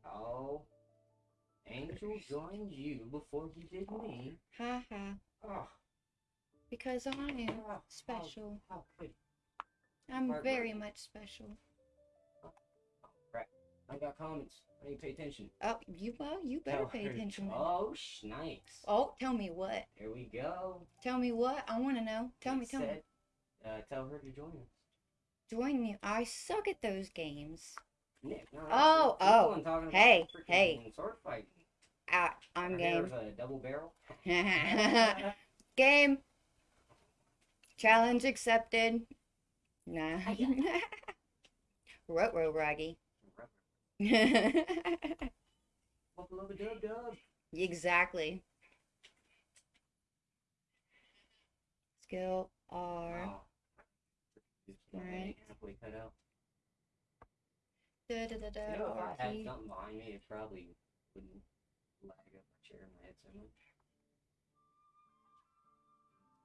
Oh. Angel joined you before you did me. Ha ha. Oh. Because I am oh, special. How, how I'm very much special. I got comments. I need to pay attention. Oh, you well, you better pay attention. Oh, snipes. Oh, tell me what. Here we go. Tell me what. I want to know. Tell me, tell said, me. Uh, tell her to join us. Join me. I suck at those games. Nick, no, Oh, oh. I'm talking about Hey, hey. Sword fight. Ah, I'm Our game. a double barrel. game. Challenge accepted. Nah. Raggy. Buffalo dub dub. exactly. Skill R. Oh. I Right. halfway cut out. Da, da, da, da, You know, if I had something behind me, it probably wouldn't lag up my chair in my head so much.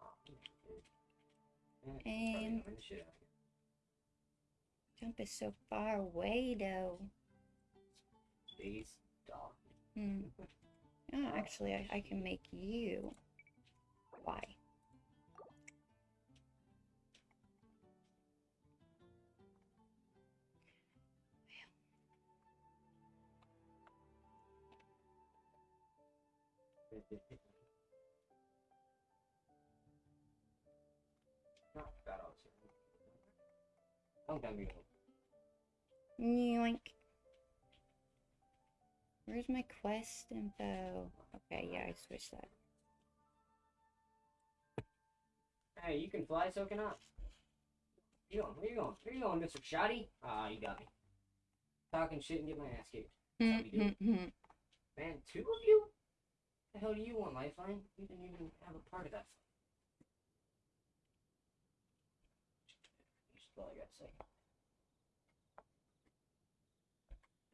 Oh, dude. Yeah, it's probably Aim. annoying the shit out of you. Jump is so far away, though. Space dog. Hmm. Oh, actually, I, I can make you. Why? Time ago. Yoink. Where's my quest info? Okay, yeah, I switched that. Hey, you can fly, so can I. You going? Where you going? Where you going, Mr. Shoddy? Ah, you got me. Talking shit and get my ass kicked. That's how we do it. Mhm. Man, two of you? The hell do you want, Lifeline? You didn't even have a part of that. All I gotta say.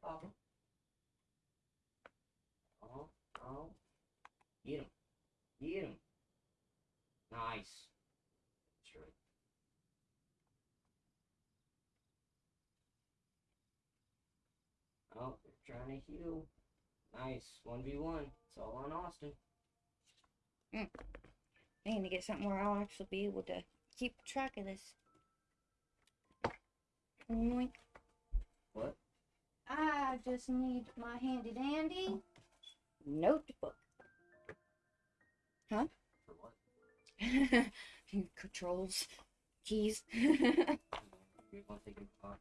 Oh. Oh, oh. Get him. Get him. Nice. Sure. Oh, they're trying to heal. Nice. 1v1. It's all on Austin. Hmm. I need to get something where I'll actually be able to keep track of this. What? I just need my handy dandy notebook. For what? Controls, keys. You want to take a pot?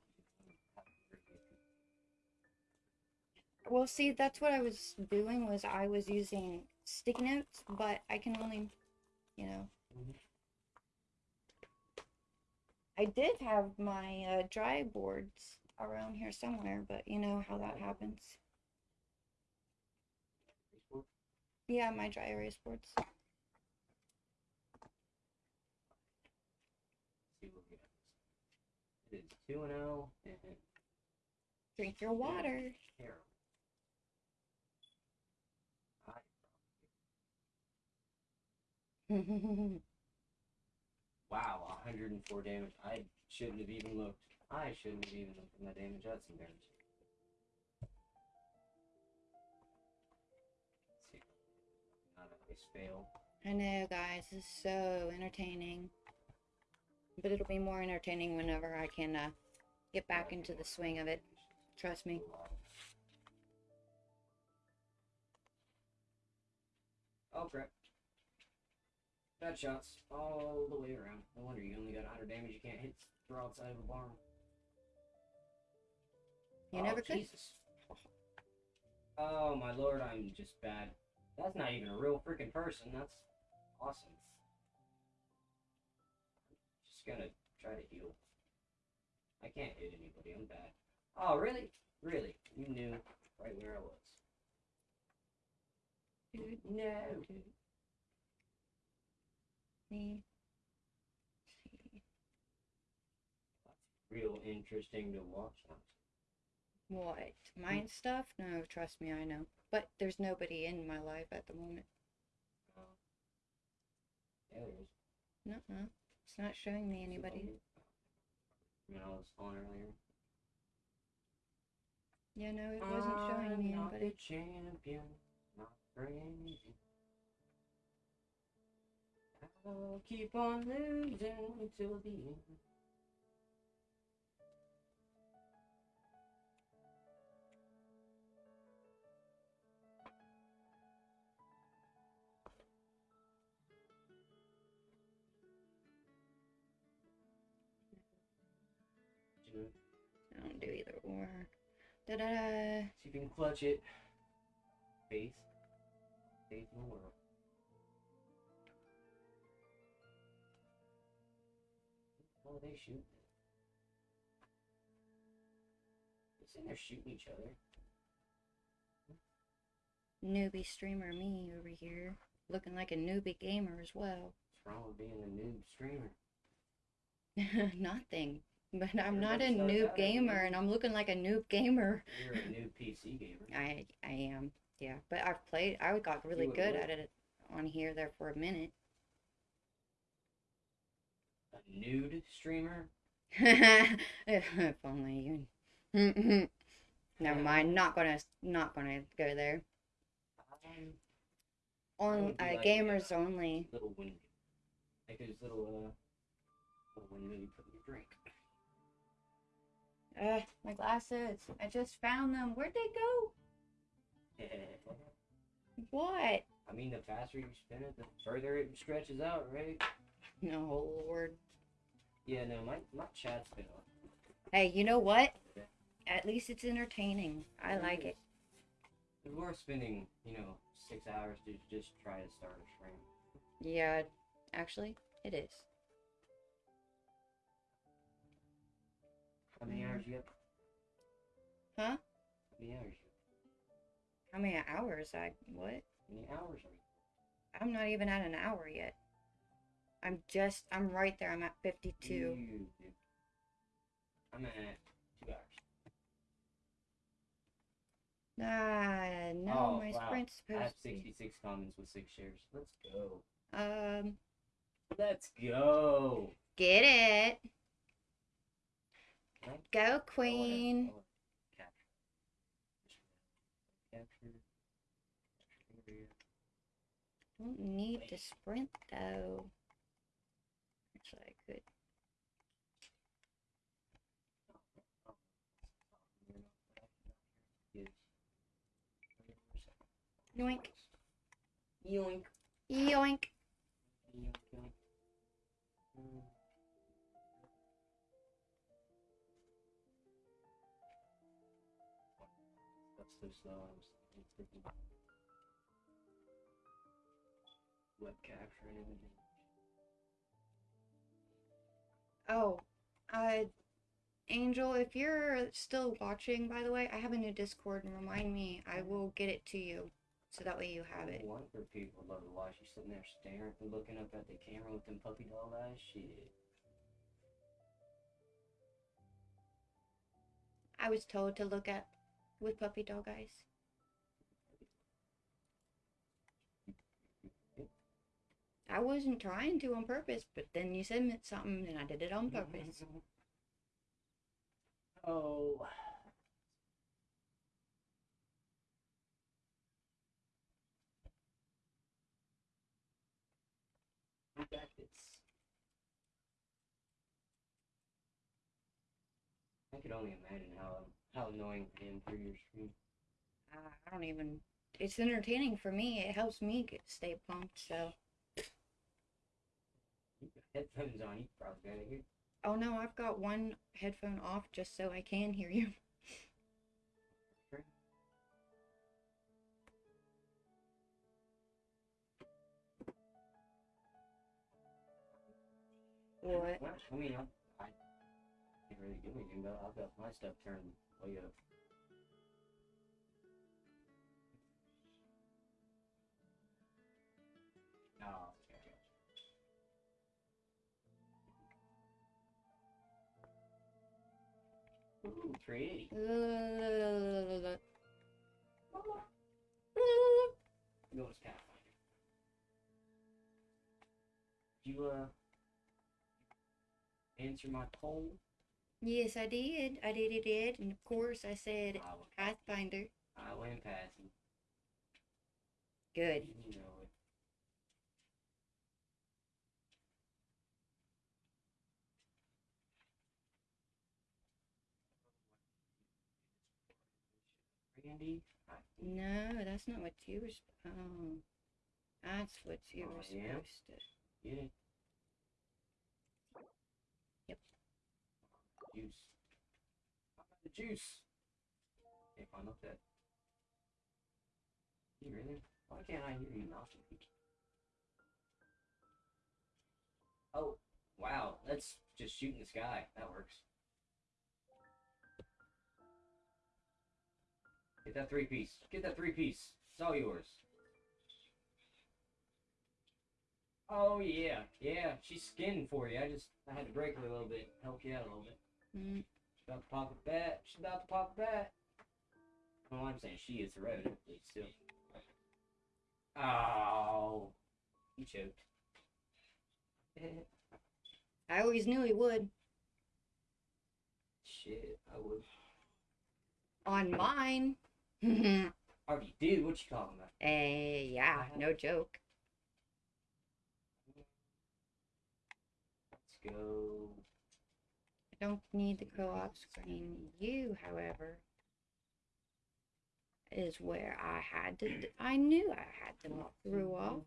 well, see, that's what I was doing was I was using sticky notes, but I can only, you know. Mhm. I did have my uh, dry boards around here somewhere, but you know how that happens. Yeah, my dry erase boards. It is 2 and 0 and Drink your water. Wow, 104 damage. I shouldn't have even looked. I shouldn't have even looked at my damage. That's. Let's see. Not always fail. I know, guys, this is so entertaining. But it'll be more entertaining whenever I can uh, get back into the swing of it. Trust me. Oh crap. Bad shots all the way around. No wonder you only got 100 damage. You can't hit the broadside of a barn. You Oh, never could. Jesus. Oh my lord, I'm just bad. That's not even a real freaking person. That's awesome. Just gonna try to heal. I can't hit anybody. I'm bad. Oh really? Really? You knew right where I was. Dude, No. Me. Real interesting to watch. What? Mine stuff? No, trust me, I know. But there's nobody in my life at the moment. Oh. There is. Nuh-uh. It's not showing me anybody. I mean, I was on earlier. Yeah, no, it wasn't showing me I'm not anybody. the champion. crazy. I'll keep on losing until the end. I don't do either or. Da da da. See if you can clutch it. Faith. Faith in the world. They shoot. It's in there shooting each other. Newbie streamer me over here. Looking like a newbie gamer as well. What's wrong with being a noob streamer? Nothing. But I'm not a noob out as a gamer and I'm looking like a noob gamer. You're a new PC gamer. I I am. Yeah. But I've played I got really good at it on here there for a minute. Nude streamer? if only you Never mind, not gonna not gonna go there. Um, On uh, like, gamers uh, only. little window. Like those little, uh, little window you put in your drink. Uh, my glasses. I just found them. Where'd they go? What? I mean, the faster you spin it, the further it stretches out, right? No, Lord. Yeah, no, my, my chat's been on. Hey, you know what? At least it's entertaining. I like it. It's worth spending, you know, six hours to just try to start a stream. Yeah, actually, it is. How many hours you up? Huh? How many hours you How many hours? I what? How many hours are you? I'm not even at an hour yet. I'm just. I'm right there. I'm at 52. You, dude. I'm at two hours. Ah, no, Oh, my wow. sprint's I have supposed to 66 comments with six shares. Let's go. Um, Let's go. get it. Go, I Queen. Don't need to sprint though. Actually, I could. Yoink. Yoink. Yoink. That's so slow. I'm s- I'm thinking. Web capture everything. Oh, uh, Angel, if you're still watching, by the way, I have a new Discord and remind me. I will get it to you, so that way you have it. One if people love to watch you sitting there staring and looking up at the camera with them puppy dog eyes. Shit. I was told to look at with puppy dog eyes. I wasn't trying to on purpose, but then you said something and I did it on purpose. Oh. We got this. I could only imagine how how annoying it is for your stream. Uh, I don't even. It's entertaining for me. It helps me get stay pumped. So. You got headphones on, you probably gotta hear. Oh no, I've got one headphone off just so I can hear you. What? Well, I mean, I, I can't really do anything about. I've got my stuff turned way up. Oh, okay. Ooh, 380. Go as Pathfinder. You, uh, answer my poll? Yes, I did. I did. I did. And of course, I said I Pathfinder. I went past him. Good. You know it. Randy, No, that's not what you were. Oh, that's what you Oh, were yeah? supposed to. Yeah. Juice. The juice? Can't find up that. You really? Why can't I hear you mousing? Oh, wow. Let's just shoot in the sky. That works. Get that three piece. Get that three piece. It's all yours. Oh yeah, yeah. She's skinned for you. I just I had to break her a little bit, help you out a little bit. Mm, She's about to pop a bat. She's about to pop a bat. Well, I'm saying she is theoretically still. Oh, he choked. I always knew he would. Shit, I would. On mine. Already did. What you talking about? eh yeah, no joke. Let's go. Don't need the co-op screen. You, however, is where I had to. I knew I had them all threw off.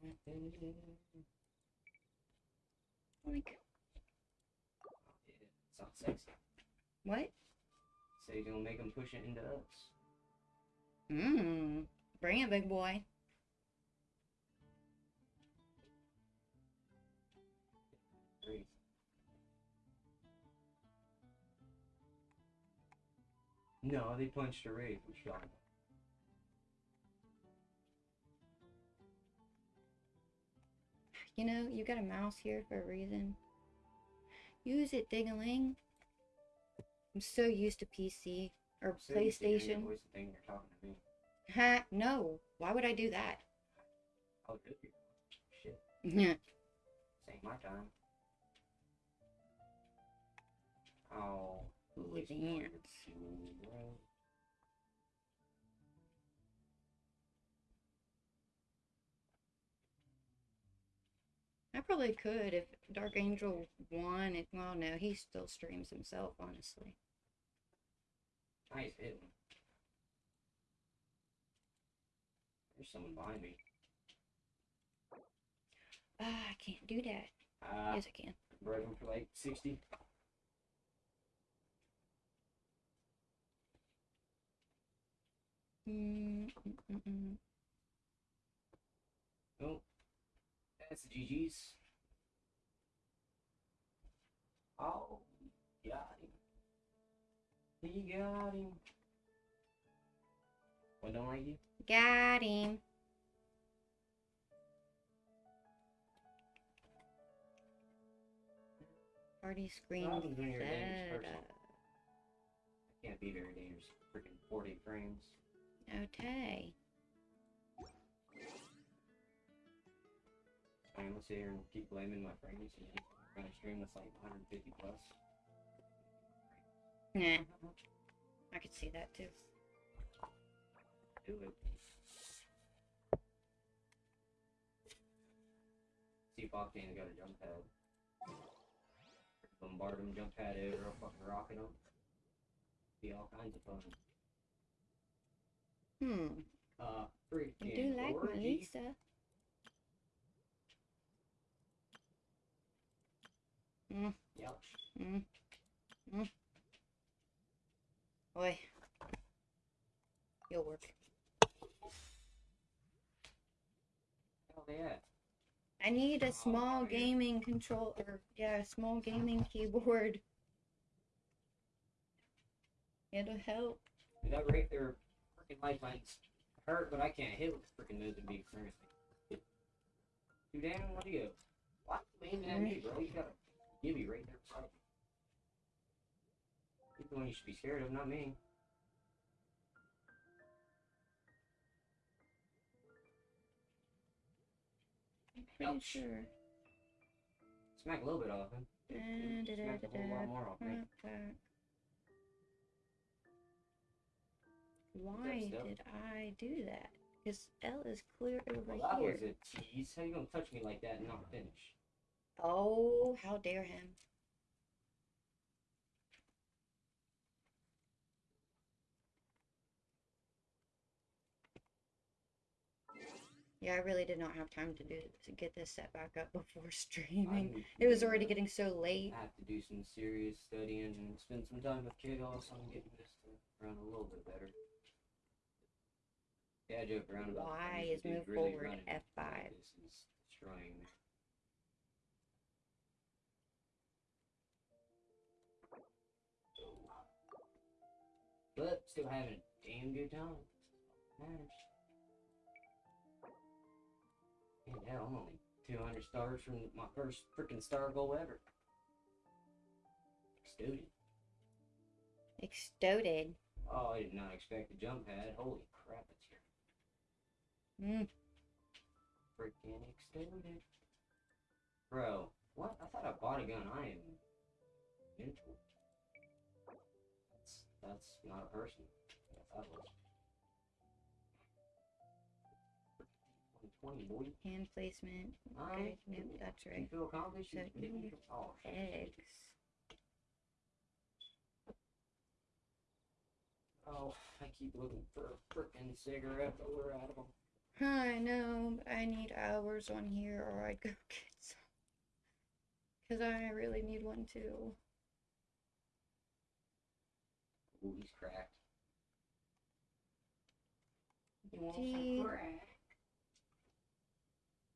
Like sexy. what? So you're gonna make him push it into us. Mmm. Bring it, big boy. No, they punched a raid. You talking? You know, you got a mouse here for a reason. Use it, ding-a-ling. I'm so used to PC or So you sit here and PlayStation. voice thing you're talking to me. Ha, no. Why would I do that? Oh, good. Shit. Yeah. Ain't my time. Oh. The ants. I probably could if Dark Angel won. It, well, no, he still streams himself, honestly. Nice hit. There's someone behind me. Ah, I can't do that. Ah, yes, I can. bred for like 60. Mm, mm, mm, mm. Oh, that's the GG's. Oh, got him. He got him. What don't like you? Got him. Party screen Problems when you're a dangerous set person. up. Can't be very dangerous. Freaking 40 frames. Okay. I'm gonna sit here and keep blaming my frames and then run a stream that's like 150 plus. Yeah. I could see that too. Do it. See if Octane's got a jump pad. Bombard him, jump pad eh, over, fucking rocket him. Be all kinds of fun. Hmm. Uh, I do like orgy. Lisa. Mm, Yowch. mm, mm. Boy. You'll work. Hell yeah. I need a small yeah. gaming controller. yeah, a small gaming keyboard. It'll help. Dude, that right there, freaking lifelines hurt, but I can't hit with the freaking moves and be experienced. Too damn, what do you? Why you aiming at me, bro? You got a gibby right there beside you. He's the one you should be scared of, not me. Pretty Ouch. sure. Smack a little bit off him. Dude, da, Smack a whole lot more off me. Why did I do that? Because L is clear over Well, that here. was a tease. How you gonna touch me like that and not finish? Oh, how dare him. Yeah, I really did not have time to do to get this set back up before streaming. It was already getting so late. I have to do some serious studying and spend some time with Chaos on getting this to run a little bit better. Yeah, I joke around about Y is move really forward, running F5. This is destroying me. But still having a damn good time. Matters. And hell, I'm only 200 stars from my first freaking star goal ever. Student. Exploded. Oh, I did not expect a jump pad. Holy crap, it's. Mm. Freaking extended. Bro, what? I thought I bought a gun. I am mental. That's, that's not a person. I thought it was. 120, boy. Hand placement. Alright. Okay, nope, that's You right. feel accomplished? So, You Oh. Eggs. Oh, I keep looking for a freaking cigarette, but we're out of them. I know, but I need hours on here or I'd go get some. Because I really need one too. Ooh, he's cracked. You want some crack?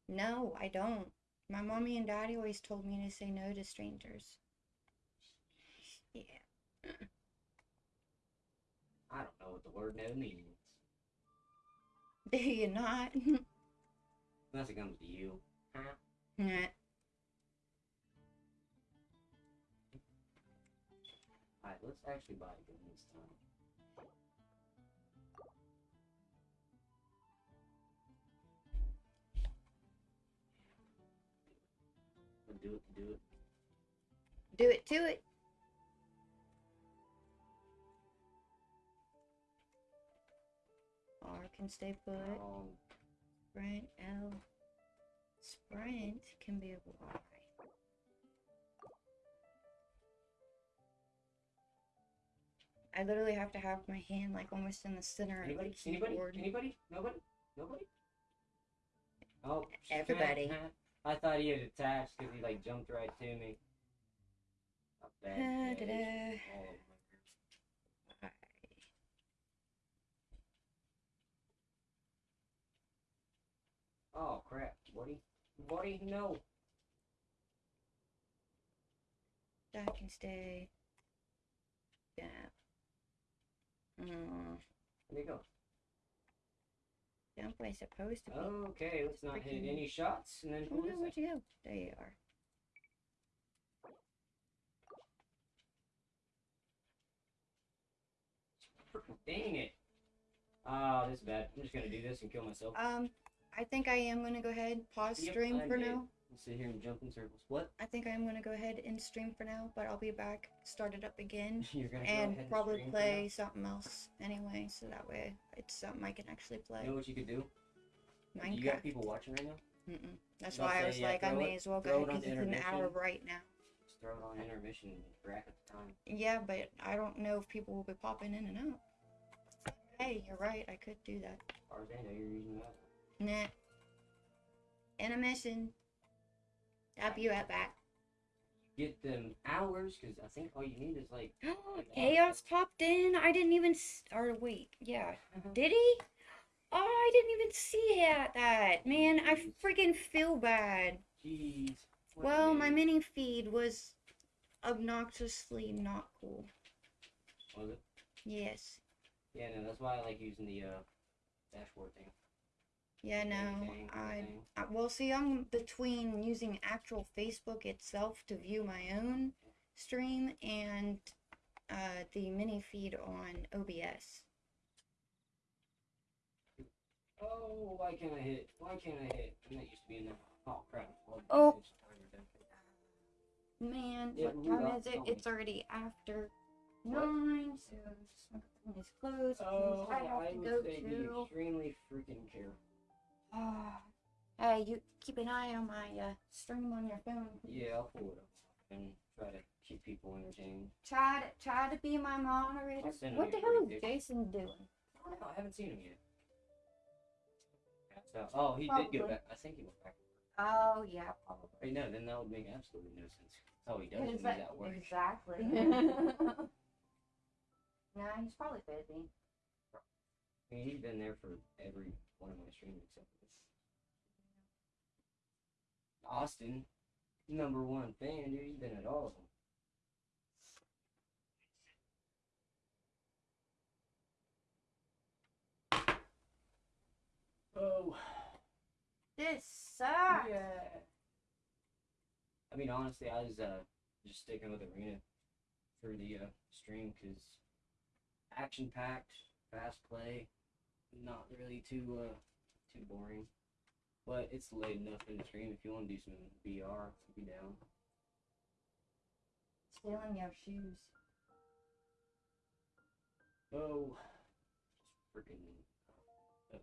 No, I don't. My mommy and daddy always told me to say no to strangers. Yeah. I don't know what the word no means. Do you not? Unless it comes to you. Huh? Nah. Alright, let's actually buy a gun this time. Do it do it. Do it to it. Can stay put. Sprint L. Sprint can be a Y. I literally have to have my hand like almost in the center of anybody? the Anybody? keyboard. Anybody? Nobody? Nobody? Oh, Everybody. I thought he had attached because he like jumped right to me. A bad Da, da, day. da. Oh, my Oh crap, Woody. Woody, no. That can stay. Yeah. Mm, There you go. jump way supposed to be. Okay, let's not hit any shots and then Oh no, where'd you go? There you are. Dang it. Ah, this is bad. I'm just gonna do this and kill myself. Um, I think I am gonna go ahead pause Yep, stream I for did. now. Let's sit here and jump in circles. What? I think I am gonna go ahead and stream for now, but I'll be back, start it up again, You're gonna go and probably for play something else anyway, so that way it's something I can actually play. You know what you could do? Minecraft. You got people watching right now? Mm-mm. That's why I was yeah, like, I may it- as well go ahead because it's an hour right now. Just throw it on intermission and bracket the time. Yeah, but I don't know if people will be popping in and out. Hey, you're right. I could do that. As far as I know, you're using that. Nah. Intermission. I'll be right back. Get them hours, because I think all you need is like. Chaos popped in. I didn't even. S- or wait, yeah. Did he? Oh, I didn't even see that. That man, I freaking feel bad. Jeez. Well, my mini feed was obnoxiously not cool. Was it? Yes. Yeah, no, that's why I like using the uh, dashboard thing. Yeah, no. I. I well, see, I'm between using actual Facebook itself to view my own stream and uh, the mini feed on OBS. Oh, why can't I hit? Why can't I hit? And that used to be in there. Oh crap. Well, Oh. it's timer done. Man, Yeah, what time is it? It's already after nine, so just look at his clothes. Oh, I have I to would go to. extremely freaking careful. Ah. hey, you keep an eye on my uh, stream on your phone. Yeah, I'll pull it up and try to keep people entertained. Try to try to be my moderator. I'll send him What the hell is brief. Jason doing? I don't know, I haven't seen him yet. So, oh, he did Probably. go back. I think he went back. Oh yeah, probably. Wait, no, then that would make absolutely no sense. Oh, he does when he's Exa- work. Exactly. nah, he's probably busy. I mean, he's been there for every one of my streams except for this. Austin, number one fan, dude. He's been at all of them. Oh, This sucks. yeah. I mean, honestly, I was uh, just sticking with Arena for the uh, stream because action packed, fast play, not really too uh, too boring. But it's late enough in the stream if you want to do some VR, be down. Stealing your shoes. Oh, just freaking. Uh,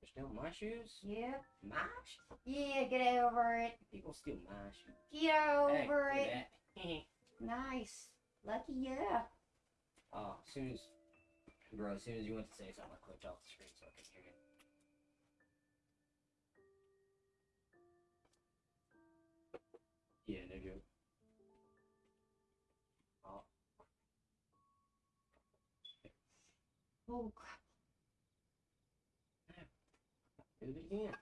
they're stealing my shoes? Yep. My shoes? Yeah, get over it. People steal my shoes. Get over look it. Nice. Lucky yeah. Oh, as soon as, bro, as soon as you went to say something, I clicked off the screen so I could hear you. Yeah, no joke. Oh, Oh crap. do it again.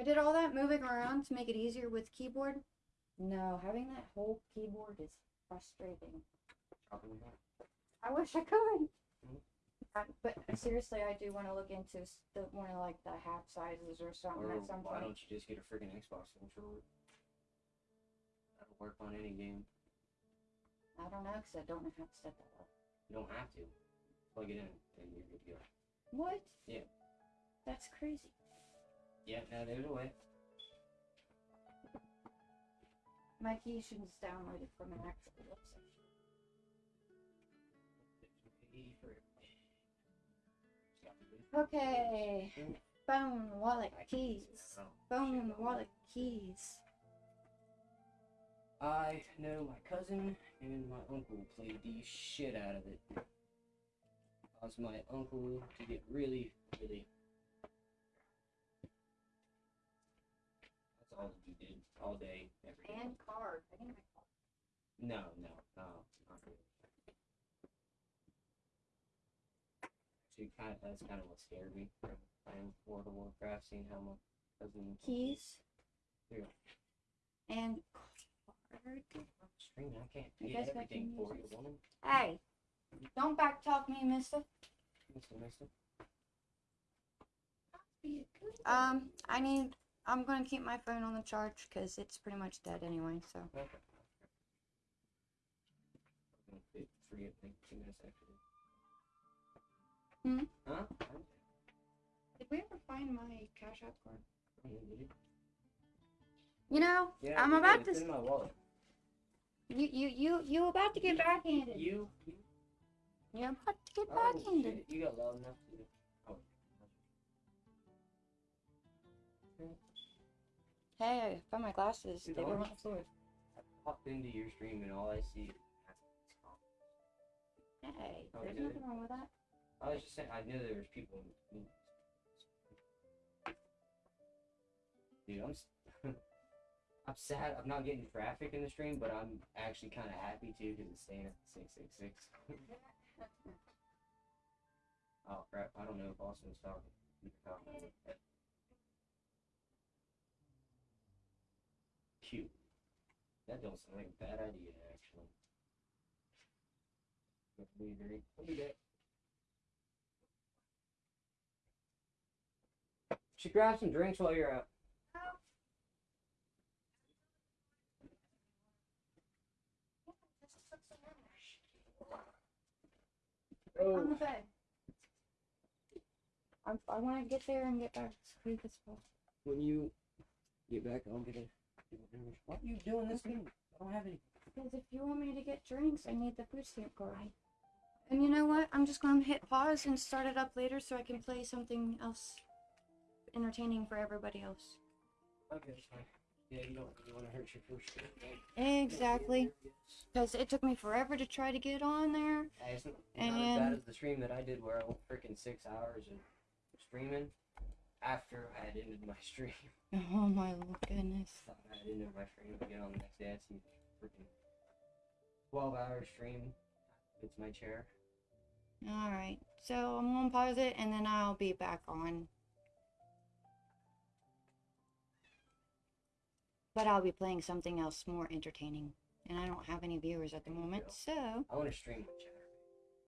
I did all that moving around to make it easier with keyboard. No, having that whole keyboard is frustrating. Dropping it back. I wish I could. Mhm. Uh, but seriously, I do want to look into s- the one of like the half sizes or something Or at some point. why point. don't you just get a freaking Xbox controller? That'll work on any game. I don't know because I don't know how to set that up. You don't have to. Plug it in and you're good to go. What? Yeah. That's crazy. Yeah, now there's a way. My download it from an actual website. Okay. Phone, wallet, keys. Phone, wallet, keys. I know my cousin and my uncle played the shit out of it. Caused my uncle to get really, really. That's all he did all day, every day. And card. I need my card. No, no, no, not really. Actually, kind of, that's kind of what scared me from playing World of Warcraft, seeing how my cousin Keys. Here. And card. Screen, I can't I I everything for you, woman. Hey, don't backtalk me, mister. Mister, mister. Um, I need. I'm gonna keep my phone on the charge because it's pretty much dead anyway. So Okay. I'm gonna Forget like two minutes after this. Hmm? Huh? did we ever find my Cash App card? I don't know, did you? Know, Yeah, I'm about to. My wallet. You you you you about to get backhanded. You? you You're about to get oh, backhanded. shit, You got loud enough to. Oh. Hey, I found my glasses. Dude, They were on the floor. I popped into your stream and all I see is. Hey, Oh, there's nothing wrong with that. I was just saying, I knew there was people. in- in- Dude, I'm. I'm sad. I'm not getting traffic in the stream, but I'm actually kind of happy too because it's staying at six six six. Oh crap! I don't know if Austin was talking. Cute. That don't sound like a bad idea, actually. But we agree. We'll do that. Should grab some drinks while you're out. On the bed. I, I want to get there and get back as quick as possible. When you get back, I'll get it. What are you doing this game? I don't have any. Because if you want me to get drinks, I need the food stamp card. And you know what? I'm just going to hit pause and start it up later so I can play something else entertaining for everybody else. Okay, fine. Yeah, you don't really want to hurt your first right? Exactly. Because it took me forever to try to get on there. Yeah, it's not, not as bad as the stream that I did where I went freaking six hours of streaming after I had ended my stream. Oh my goodness. I had ended my stream get on the next day. I see freaking 12 hour stream. It's my chair. Alright. So I'm going to pause it and then I'll be back on. But I'll be playing something else more entertaining. And I don't have any viewers at the moment, so. I want to stream my chair.